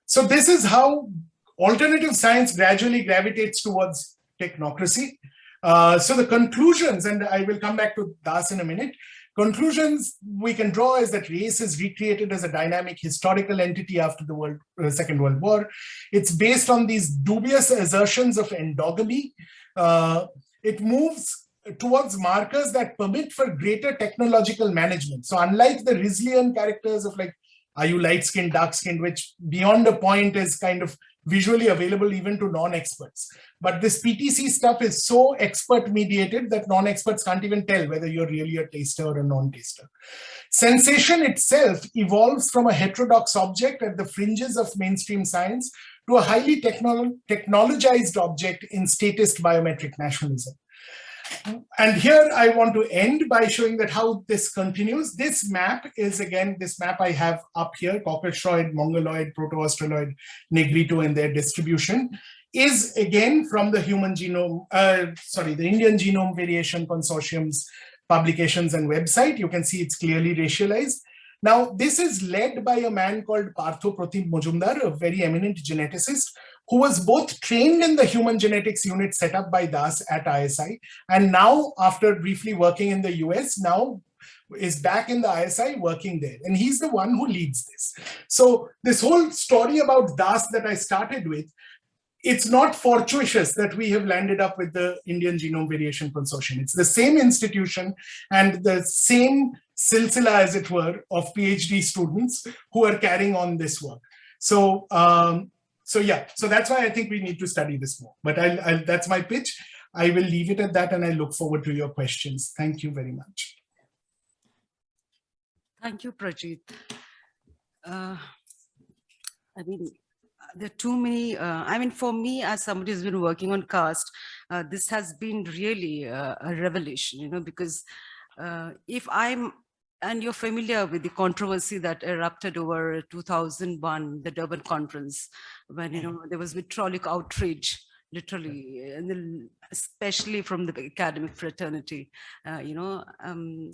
So this is how alternative science gradually gravitates towards technocracy. Uh, so the conclusions, and I will come back to Das in a minute, conclusions we can draw is that race is recreated as a dynamic historical entity after the world, uh, Second World War. It's based on these dubious assertions of endogamy. Uh, it moves towards markers that permit for greater technological management. So unlike the Risleyan characters of like, are you light-skinned, dark-skinned, which beyond a point is kind of visually available even to non-experts. But this PTC stuff is so expert mediated that non-experts can't even tell whether you're really a taster or a non-taster. Sensation itself evolves from a heterodox object at the fringes of mainstream science to a highly technolo technologized object in statist biometric nationalism. And here I want to end by showing that how this continues. This map is again, this map I have up here, Caucasoid, Mongoloid, Proto-Australoid, Negrito and their distribution is again from the human genome, uh, sorry, the Indian Genome Variation Consortium's publications and website. You can see it's clearly racialized. Now, this is led by a man called Partho Pratim Majumdar, a very eminent geneticist, who was both trained in the human genetics unit set up by Das at ISI, and now, after briefly working in the US, now is back in the ISI working there. And he's the one who leads this. So this whole story about Das that I started with it's not fortuitous that we have landed up with the Indian Genome Variation Consortium. It's the same institution and the same silsila, as it were, of PhD students who are carrying on this work. So, um, so yeah, so that's why I think we need to study this more. But I'll, I'll, that's my pitch. I will leave it at that and I look forward to your questions. Thank you very much. Thank you, Projit. Uh, I mean, there are too many, uh, I mean, for me, as somebody who's been working on caste, uh, this has been really uh, a revelation, you know, because uh, if I'm, and you're familiar with the controversy that erupted over 2001, the Durban conference, when, you know, there was vitriolic outrage literally, and then especially from the academic fraternity, uh, you know, um,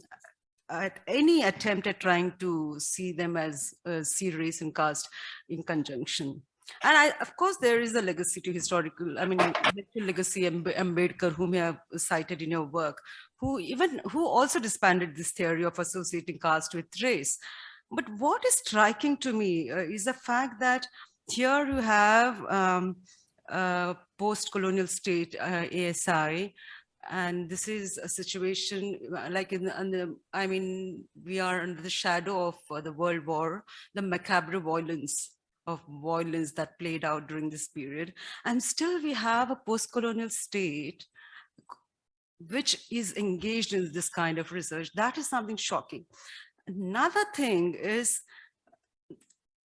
at any attempt at trying to see them as uh, see race and caste in conjunction. And I, of course, there is a legacy to historical, I mean, legacy Ambedkar, whom you have cited in your work, who even, who also disbanded this theory of associating caste with race. But what is striking to me uh, is the fact that here you have um, post-colonial state, uh, ASI, and this is a situation uh, like in the, in the, I mean, we are under the shadow of uh, the World War, the macabre violence of violence that played out during this period. And still we have a post-colonial state which is engaged in this kind of research. That is something shocking. Another thing is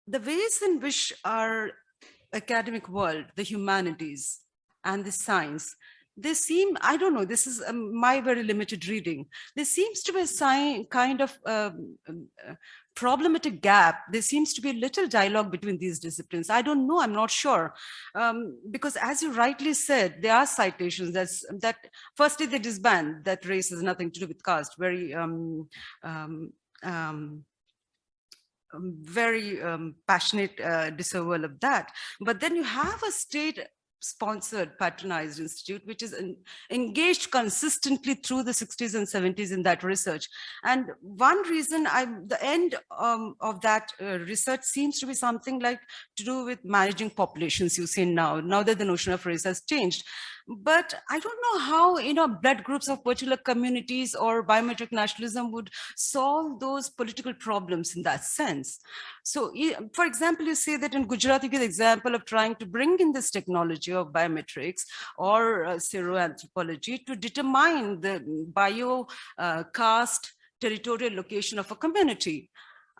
the ways in which our academic world, the humanities and the science there seem, I don't know, this is um, my very limited reading. There seems to be a sign, kind of um, um, uh, problematic gap. There seems to be little dialogue between these disciplines. I don't know, I'm not sure. Um, because as you rightly said, there are citations that's, that firstly they disband that race has nothing to do with caste, very um, um, very um, passionate uh, disavowal of that. But then you have a state sponsored patronized institute which is engaged consistently through the 60s and 70s in that research. And one reason i the end um, of that uh, research seems to be something like to do with managing populations you see now now that the notion of race has changed but I don't know how, you know, blood groups of particular communities or biometric nationalism would solve those political problems in that sense. So, for example, you say that in Gujarat, you give the example of trying to bring in this technology of biometrics or uh, seroanthropology to determine the bio uh, caste territorial location of a community.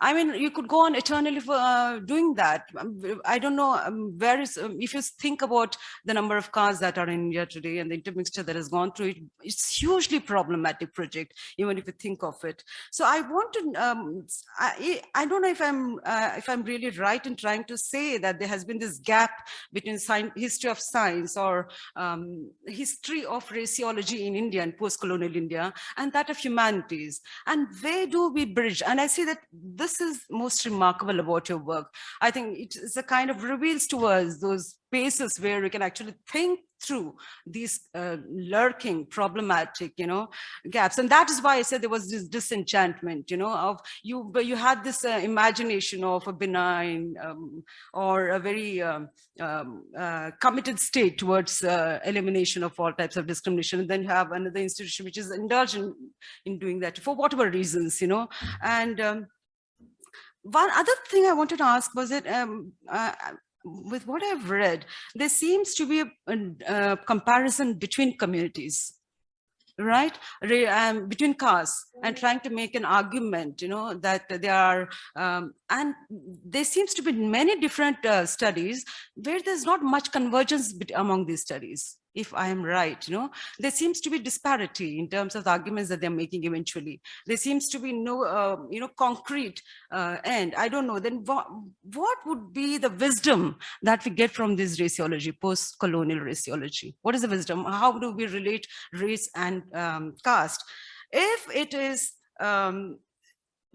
I mean, you could go on eternally for uh, doing that. Um, I don't know um, where is, um, if you think about the number of cars that are in India today and the intermixture that has gone through it, it's hugely problematic project, even if you think of it. So I want to, um, I, I don't know if I'm, uh, if I'm really right in trying to say that there has been this gap between science, history of science or um, history of raciology in India and post-colonial India and that of humanities. And where do we bridge? And I see that this this is most remarkable about your work. I think it's a kind of reveals to us those spaces where we can actually think through these uh, lurking problematic you know gaps. And that is why i said there was this disenchantment you know of you you had this uh, imagination of a benign um, or a very um, um, uh, committed state towards uh, elimination of all types of discrimination. And then you have another institution which is indulgent in doing that for whatever reasons you know. And um, one other thing I wanted to ask was it, um, uh, with what I've read, there seems to be a, a, a comparison between communities right? Um, between castes and trying to make an argument you know that there are um, and there seems to be many different uh, studies where there's not much convergence among these studies if I am right, you know, there seems to be disparity in terms of the arguments that they're making eventually. There seems to be no, uh, you know, concrete uh, end. I don't know, then what, what would be the wisdom that we get from this raciology, post-colonial raciology? What is the wisdom? How do we relate race and um, caste? If it is um,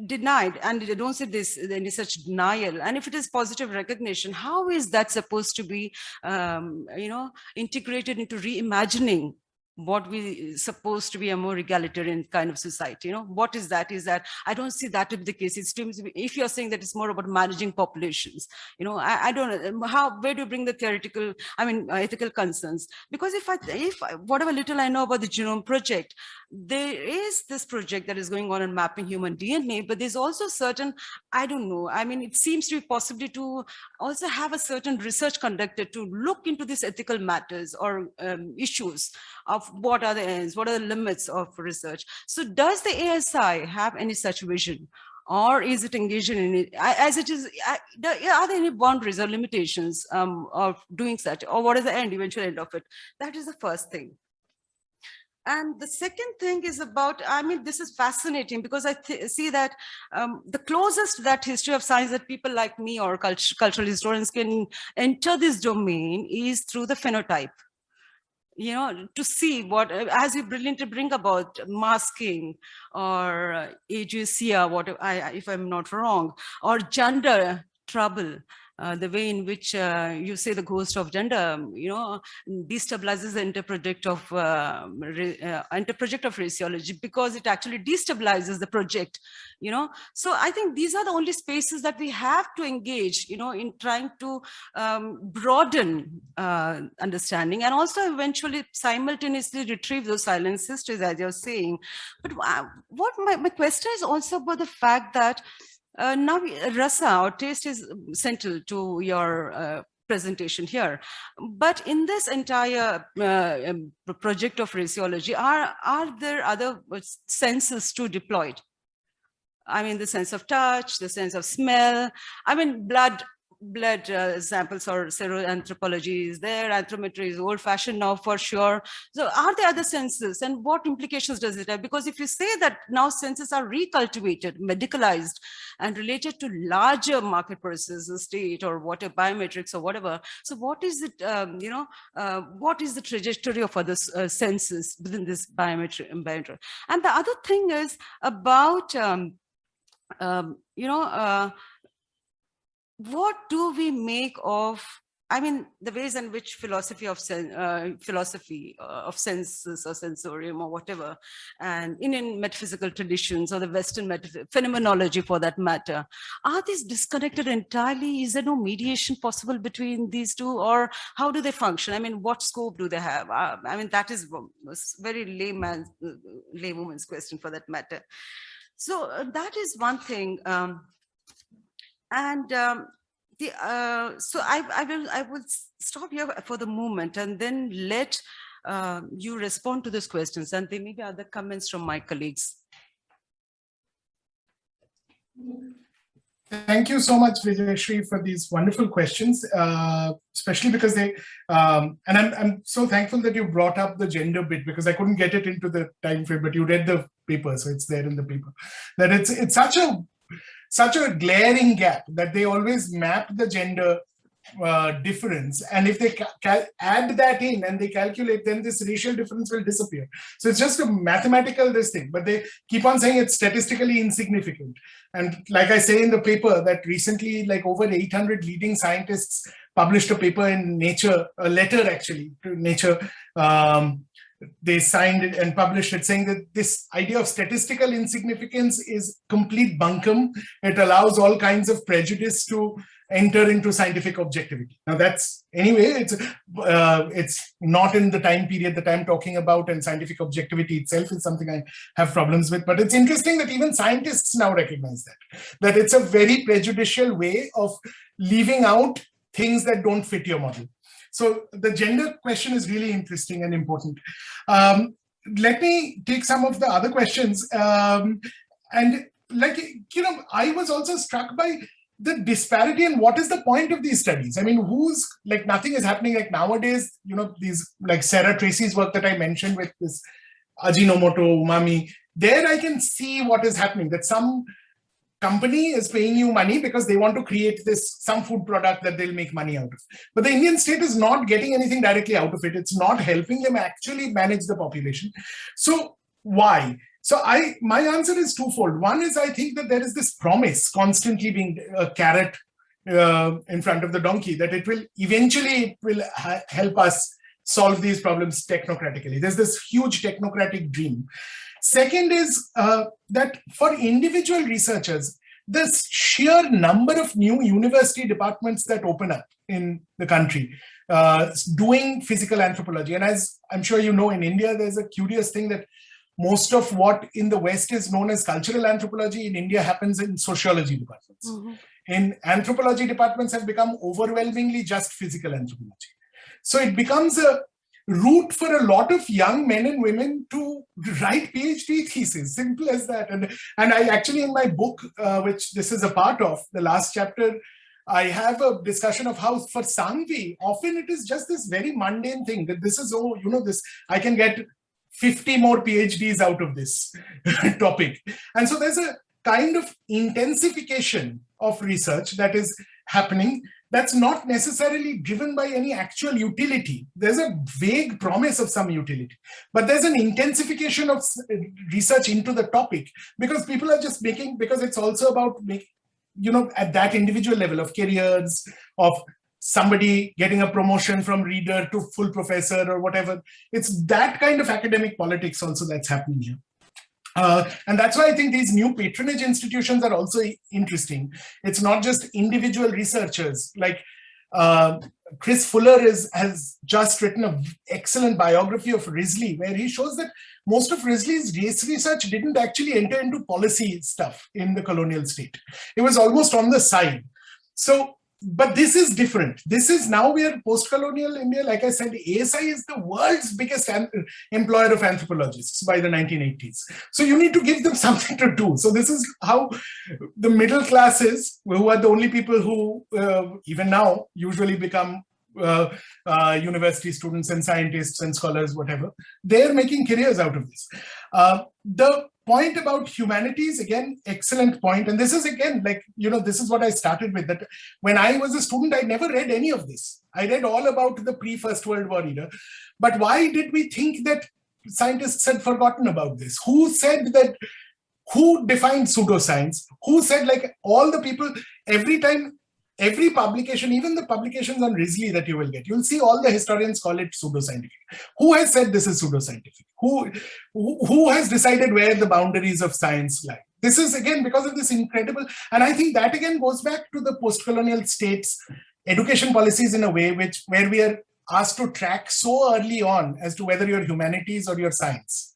denied and don't say this any such denial. And if it is positive recognition how is that supposed to be um, you know integrated into reimagining what we supposed to be a more egalitarian kind of society you know? What is that? Is that i don't see that to be the case. It seems if you're saying that it's more about managing populations you know i, I don't know um, how where do you bring the theoretical i mean uh, ethical concerns? Because if i if whatever little i know about the genome project there is this project that is going on in mapping human dna but there's also certain i don't know i mean it seems to be possibly to also have a certain research conducted to look into these ethical matters or um, issues of what are the ends, what are the limits of research. So does the ASI have any such vision? Or is it engaging in it as it is? Are there any boundaries or limitations um, of doing such, or what is the end, eventual end of it? That is the first thing. And the second thing is about, I mean, this is fascinating because I see that um, the closest that history of science that people like me or cult cultural historians can enter this domain is through the phenotype you know, to see what, as you brilliantly bring about masking or uh, ageusia, what I, if I'm not wrong, or gender trouble, uh, the way in which uh, you say the ghost of gender, you know, destabilizes the interproject of uh, uh, interproject of raciology because it actually destabilizes the project, you know. So I think these are the only spaces that we have to engage, you know, in trying to um, broaden uh, understanding and also eventually simultaneously retrieve those silent histories, as you're saying. But uh, what my, my question is also about the fact that uh, now, rasa or taste is central to your uh, presentation here. But in this entire uh, um, project of raciology, are, are there other senses to deployed? I mean, the sense of touch, the sense of smell. I mean, blood blood uh, samples or seroanthropology is there, anthropometry is old fashioned now for sure. So are there other senses and what implications does it have? Because if you say that now senses are recultivated, medicalized and related to larger market processes, the state or whatever, biometrics or whatever. So what is it, um, you know, uh, what is the trajectory of other uh, senses within this biometric, biometric? And the other thing is about, um, um, you know, uh, what do we make of I mean, the ways in which philosophy of uh, philosophy uh, of senses or sensorium or whatever, and Indian metaphysical traditions or the Western phenomenology for that matter, are these disconnected entirely? Is there no mediation possible between these two, or how do they function? I mean, what scope do they have? Uh, I mean, that is very layman's, laywoman's question for that matter. So uh, that is one thing. Um, and um, the, uh, so I, I will I will stop here for the moment and then let uh, you respond to those questions and there may be other comments from my colleagues. Thank you so much, Vijayashri, for these wonderful questions, uh, especially because they, um, and I'm, I'm so thankful that you brought up the gender bit because I couldn't get it into the time frame, but you read the paper, so it's there in the paper. That it's it's such a such a glaring gap that they always map the gender uh, difference. And if they add that in and they calculate then this racial difference will disappear. So it's just a mathematical this thing but they keep on saying it's statistically insignificant. And like i say in the paper that recently like over 800 leading scientists published a paper in nature a letter actually to nature um, they signed it and published it saying that this idea of statistical insignificance is complete bunkum. It allows all kinds of prejudice to enter into scientific objectivity. Now that's, anyway, it's uh, it's not in the time period that I'm talking about and scientific objectivity itself is something I have problems with. But it's interesting that even scientists now recognize that, that it's a very prejudicial way of leaving out things that don't fit your model. So the gender question is really interesting and important. Um, let me take some of the other questions. Um, and like, you know, I was also struck by the disparity and what is the point of these studies? I mean, who's like nothing is happening like nowadays, you know, these like Sarah Tracy's work that I mentioned with this Ajinomoto, umami, there I can see what is happening, that some company is paying you money because they want to create this, some food product that they'll make money out of. But the Indian state is not getting anything directly out of it. It's not helping them actually manage the population. So why? So I, my answer is twofold. One is I think that there is this promise constantly being a carrot uh, in front of the donkey that it will eventually it will help us solve these problems technocratically. There's this huge technocratic dream. Second is uh, that for individual researchers, the sheer number of new university departments that open up in the country uh, doing physical anthropology. And as I'm sure you know, in India, there's a curious thing that most of what in the West is known as cultural anthropology in India happens in sociology departments. Mm -hmm. In anthropology departments have become overwhelmingly just physical anthropology. So it becomes a route for a lot of young men and women to write PhD theses, simple as that. And, and I actually in my book, uh, which this is a part of, the last chapter, I have a discussion of how for Sanghvi, often it is just this very mundane thing that this is, oh, you know, this, I can get 50 more PhDs out of this topic. And so there's a kind of intensification of research that is happening that's not necessarily driven by any actual utility. There's a vague promise of some utility, but there's an intensification of research into the topic because people are just making, because it's also about making, you know, at that individual level of careers, of somebody getting a promotion from reader to full professor or whatever. It's that kind of academic politics also that's happening here. Uh, and that's why I think these new patronage institutions are also interesting. It's not just individual researchers like uh, Chris Fuller is, has just written an excellent biography of Risley where he shows that most of Risley's race research didn't actually enter into policy stuff in the colonial state. It was almost on the side. So but this is different. This is now we are post-colonial India. Like I said, ASI is the world's biggest employer of anthropologists by the 1980s. So you need to give them something to do. So this is how the middle classes, who are the only people who uh, even now usually become uh, uh, university students and scientists and scholars, whatever, they're making careers out of this. Uh, the point about humanities, again, excellent point. And this is again, like, you know, this is what I started with, that when I was a student, I never read any of this. I read all about the pre-First World War era. But why did we think that scientists had forgotten about this? Who said that, who defined pseudoscience? Who said like all the people, every time every publication, even the publications on Risley that you will get, you'll see all the historians call it pseudoscientific. Who has said this is pseudoscientific? Who, who has decided where the boundaries of science lie? This is again because of this incredible, and I think that again goes back to the post-colonial states education policies in a way which where we are asked to track so early on as to whether you're humanities or your science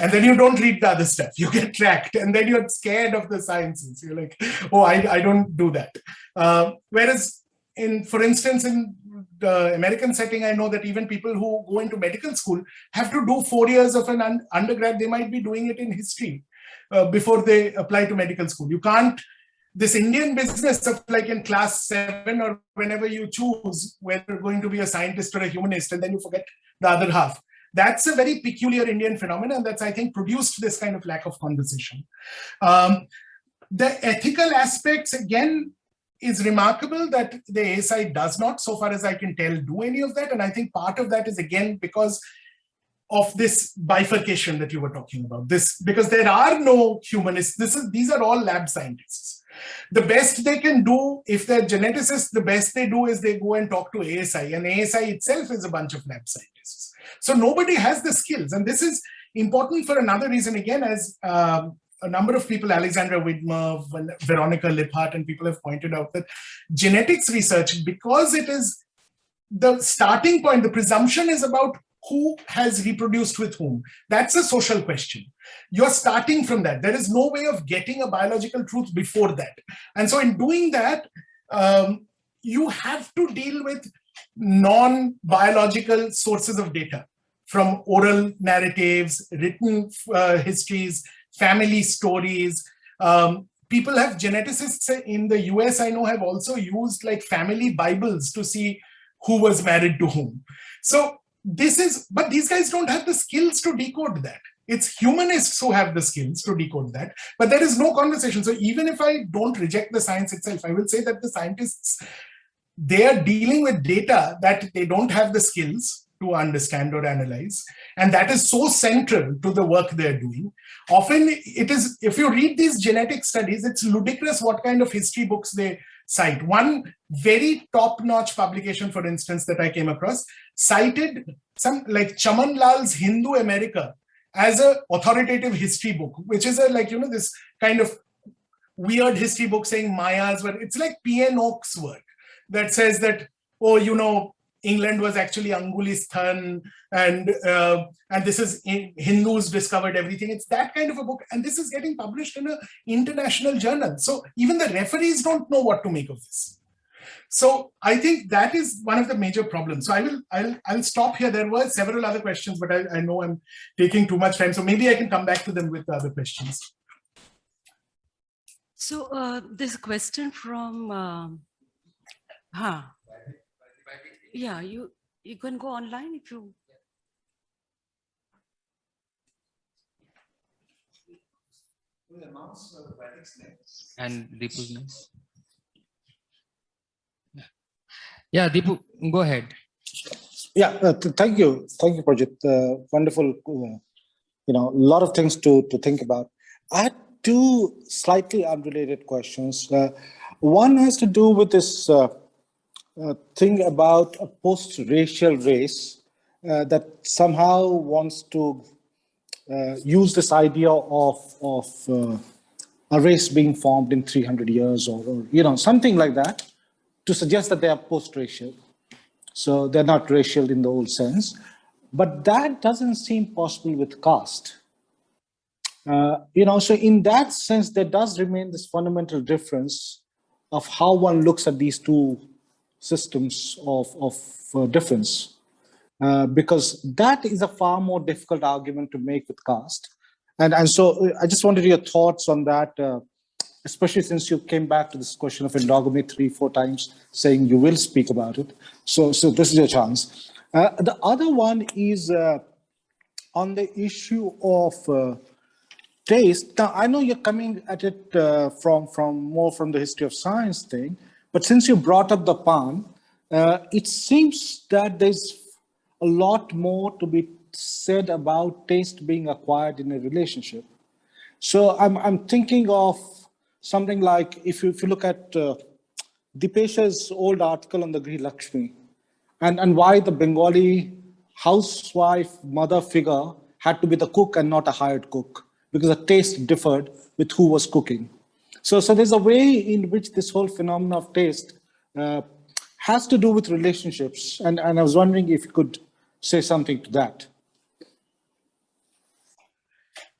and then you don't read the other stuff. You get tracked. And then you're scared of the sciences. You're like oh i, I don't do that. Uh, whereas in for instance in the american setting i know that even people who go into medical school have to do four years of an un undergrad. They might be doing it in history uh, before they apply to medical school. You can't this Indian business of like in class seven or whenever you choose whether you're going to be a scientist or a humanist and then you forget the other half that's a very peculiar Indian phenomenon that's, I think, produced this kind of lack of conversation. Um, the ethical aspects, again, is remarkable that the ASI does not, so far as I can tell, do any of that. And I think part of that is, again, because of this bifurcation that you were talking about. This Because there are no humanists. This is, these are all lab scientists. The best they can do, if they're geneticists, the best they do is they go and talk to ASI. And ASI itself is a bunch of lab scientists. So nobody has the skills. And this is important for another reason, again, as um, a number of people, Alexandra Widmer, Veronika Lipphardt, and people have pointed out that genetics research, because it is the starting point, the presumption is about who has reproduced with whom. That's a social question. You're starting from that. There is no way of getting a biological truth before that. And so in doing that, um, you have to deal with non-biological sources of data. from oral narratives, written uh, histories, family stories. Um, people have geneticists in the US, I know, have also used like family Bibles to see who was married to whom. So this is, but these guys don't have the skills to decode that. It's humanists who have the skills to decode that, but there is no conversation. So even if I don't reject the science itself, I will say that the scientists, they are dealing with data that they don't have the skills to understand or analyze. And that is so central to the work they're doing. Often it is, if you read these genetic studies, it's ludicrous what kind of history books they cite. One very top-notch publication, for instance, that I came across, cited some like Chaman Lal's Hindu America as a authoritative history book, which is a like, you know, this kind of weird history book saying Mayas, but it's like P.N. Oak's work that says that, oh, you know, England was actually Angulistan and uh, and this is Hindus discovered everything. It's that kind of a book. And this is getting published in an international journal. So even the referees don't know what to make of this. So I think that is one of the major problems. So I will, I'll, I'll stop here. There were several other questions, but I, I know I'm taking too much time. So maybe I can come back to them with the other questions. So uh, a question from, um, huh. Yeah, you, you can go online if you. And Deepu's name. Yeah, Deepu, go ahead. Yeah, uh, th thank you. Thank you, Projit. Uh, wonderful, uh, you know, a lot of things to, to think about. I had two slightly unrelated questions. Uh, one has to do with this uh, uh, thing about a post-racial race that somehow wants to use this idea of, of a race being formed in 300 years or, or you know, something like that to suggest that they are post-racial. So they're not racial in the old sense. But that doesn't seem possible with caste. Uh, you know, so in that sense, there does remain this fundamental difference of how one looks at these two systems of, of uh, difference. Uh, because that is a far more difficult argument to make with caste. And, and so uh, I just wanted your thoughts on that, uh, especially since you came back to this question of endogamy three, four times, saying you will speak about it. So, so this is your chance. Uh, the other one is uh, on the issue of taste. Now, I know you're coming at it from, from more from the history of science thing, but since you brought up the palm, uh, it seems that there's a lot more to be said about taste being acquired in a relationship. So I'm, I'm thinking of something like if you, if you look at uh, Dipesh's old article on the Grih Lakshmi and, and why the Bengali housewife mother figure had to be the cook and not a hired cook because the taste differed with who was cooking. So, so there's a way in which this whole phenomenon of taste uh, has to do with relationships. And, and I was wondering if you could say something to that.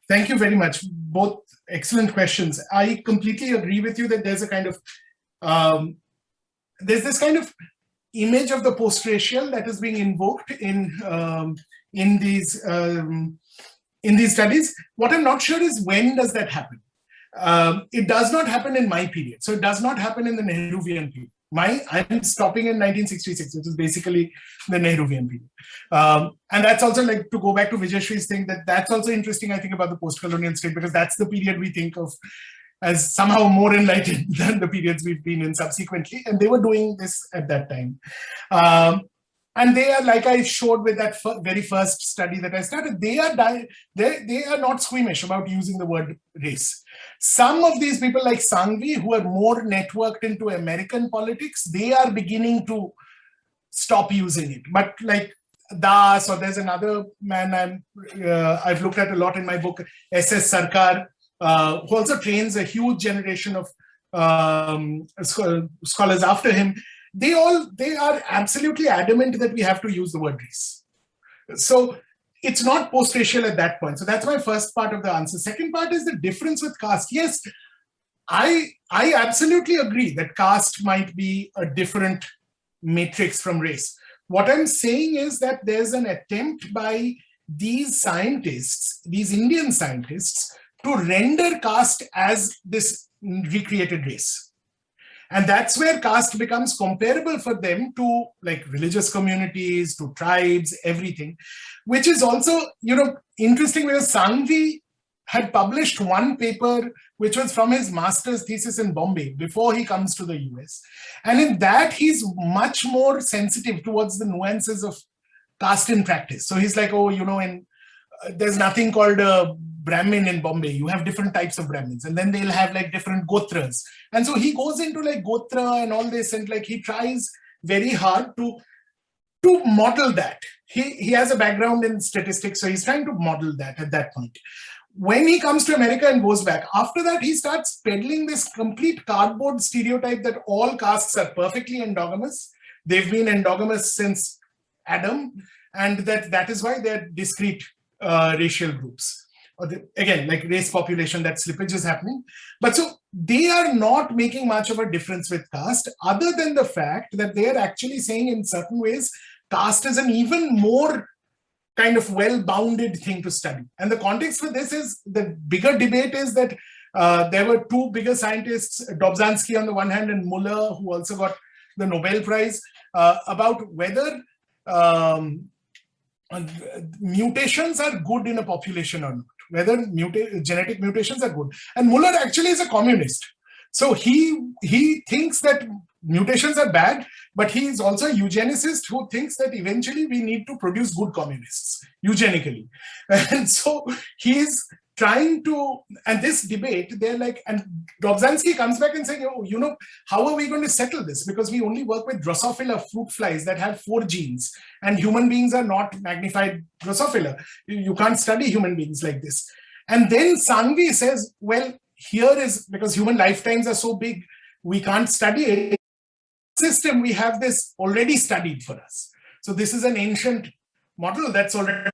Thank you very much. Both excellent questions. I completely agree with you that there's a kind of, um, there's this kind of image of the post-racial that is being invoked in, um, in, these, um, in these studies. What I'm not sure is when does that happen? Um, it does not happen in my period. So it does not happen in the Nehruvian period. My, I'm stopping in 1966, which is basically the Nehruvian period. Um, and that's also like to go back to Vijayashree's thing that that's also interesting, I think, about the post-colonial state, because that's the period we think of as somehow more enlightened than the periods we've been in subsequently. And they were doing this at that time. Um, and they are like I showed with that very first study that I started, they are they, they are not squeamish about using the word race. Some of these people like Sanghvi who are more networked into American politics, they are beginning to stop using it. But like Das or there's another man I'm, uh, I've looked at a lot in my book, S.S. Sarkar, uh, who also trains a huge generation of um, scholars after him they all they are absolutely adamant that we have to use the word race. So it's not post-racial at that point. So that's my first part of the answer. Second part is the difference with caste. Yes, I I absolutely agree that caste might be a different matrix from race. What I'm saying is that there's an attempt by these scientists, these Indian scientists, to render caste as this recreated race. And that's where caste becomes comparable for them to like religious communities, to tribes, everything, which is also, you know, interesting because Sanghvi had published one paper which was from his master's thesis in Bombay before he comes to the US. And in that, he's much more sensitive towards the nuances of caste in practice. So he's like, oh, you know, and uh, there's nothing called a Brahmin in Bombay. You have different types of Brahmins, and then they'll have like different gotras. And so he goes into like gotra and all this, and like he tries very hard to to model that. He he has a background in statistics, so he's trying to model that at that point. When he comes to America and goes back, after that, he starts peddling this complete cardboard stereotype that all castes are perfectly endogamous. They've been endogamous since Adam, and that that is why they're discrete uh, racial groups. Or the, again, like race population, that slippage is happening. But so they are not making much of a difference with caste, other than the fact that they are actually saying in certain ways, caste is an even more kind of well-bounded thing to study. And the context for this is the bigger debate is that uh, there were two bigger scientists, Dobzhansky on the one hand and Muller, who also got the Nobel Prize, uh, about whether um, mutations are good in a population or not, whether muta genetic mutations are good. And Muller actually is a communist. So he, he thinks that mutations are bad, but he is also a eugenicist who thinks that eventually we need to produce good communists, eugenically. And so he's trying to, and this debate, they're like, and Dobzhansky comes back and saying, oh, you know, how are we going to settle this? Because we only work with Drosophila fruit flies that have four genes, and human beings are not magnified Drosophila. You, can't study human beings like this. And then Sanghvi says, well, here is, because human lifetimes are so big, we can't study it. System, we have this already studied for us. So this is an ancient model that's already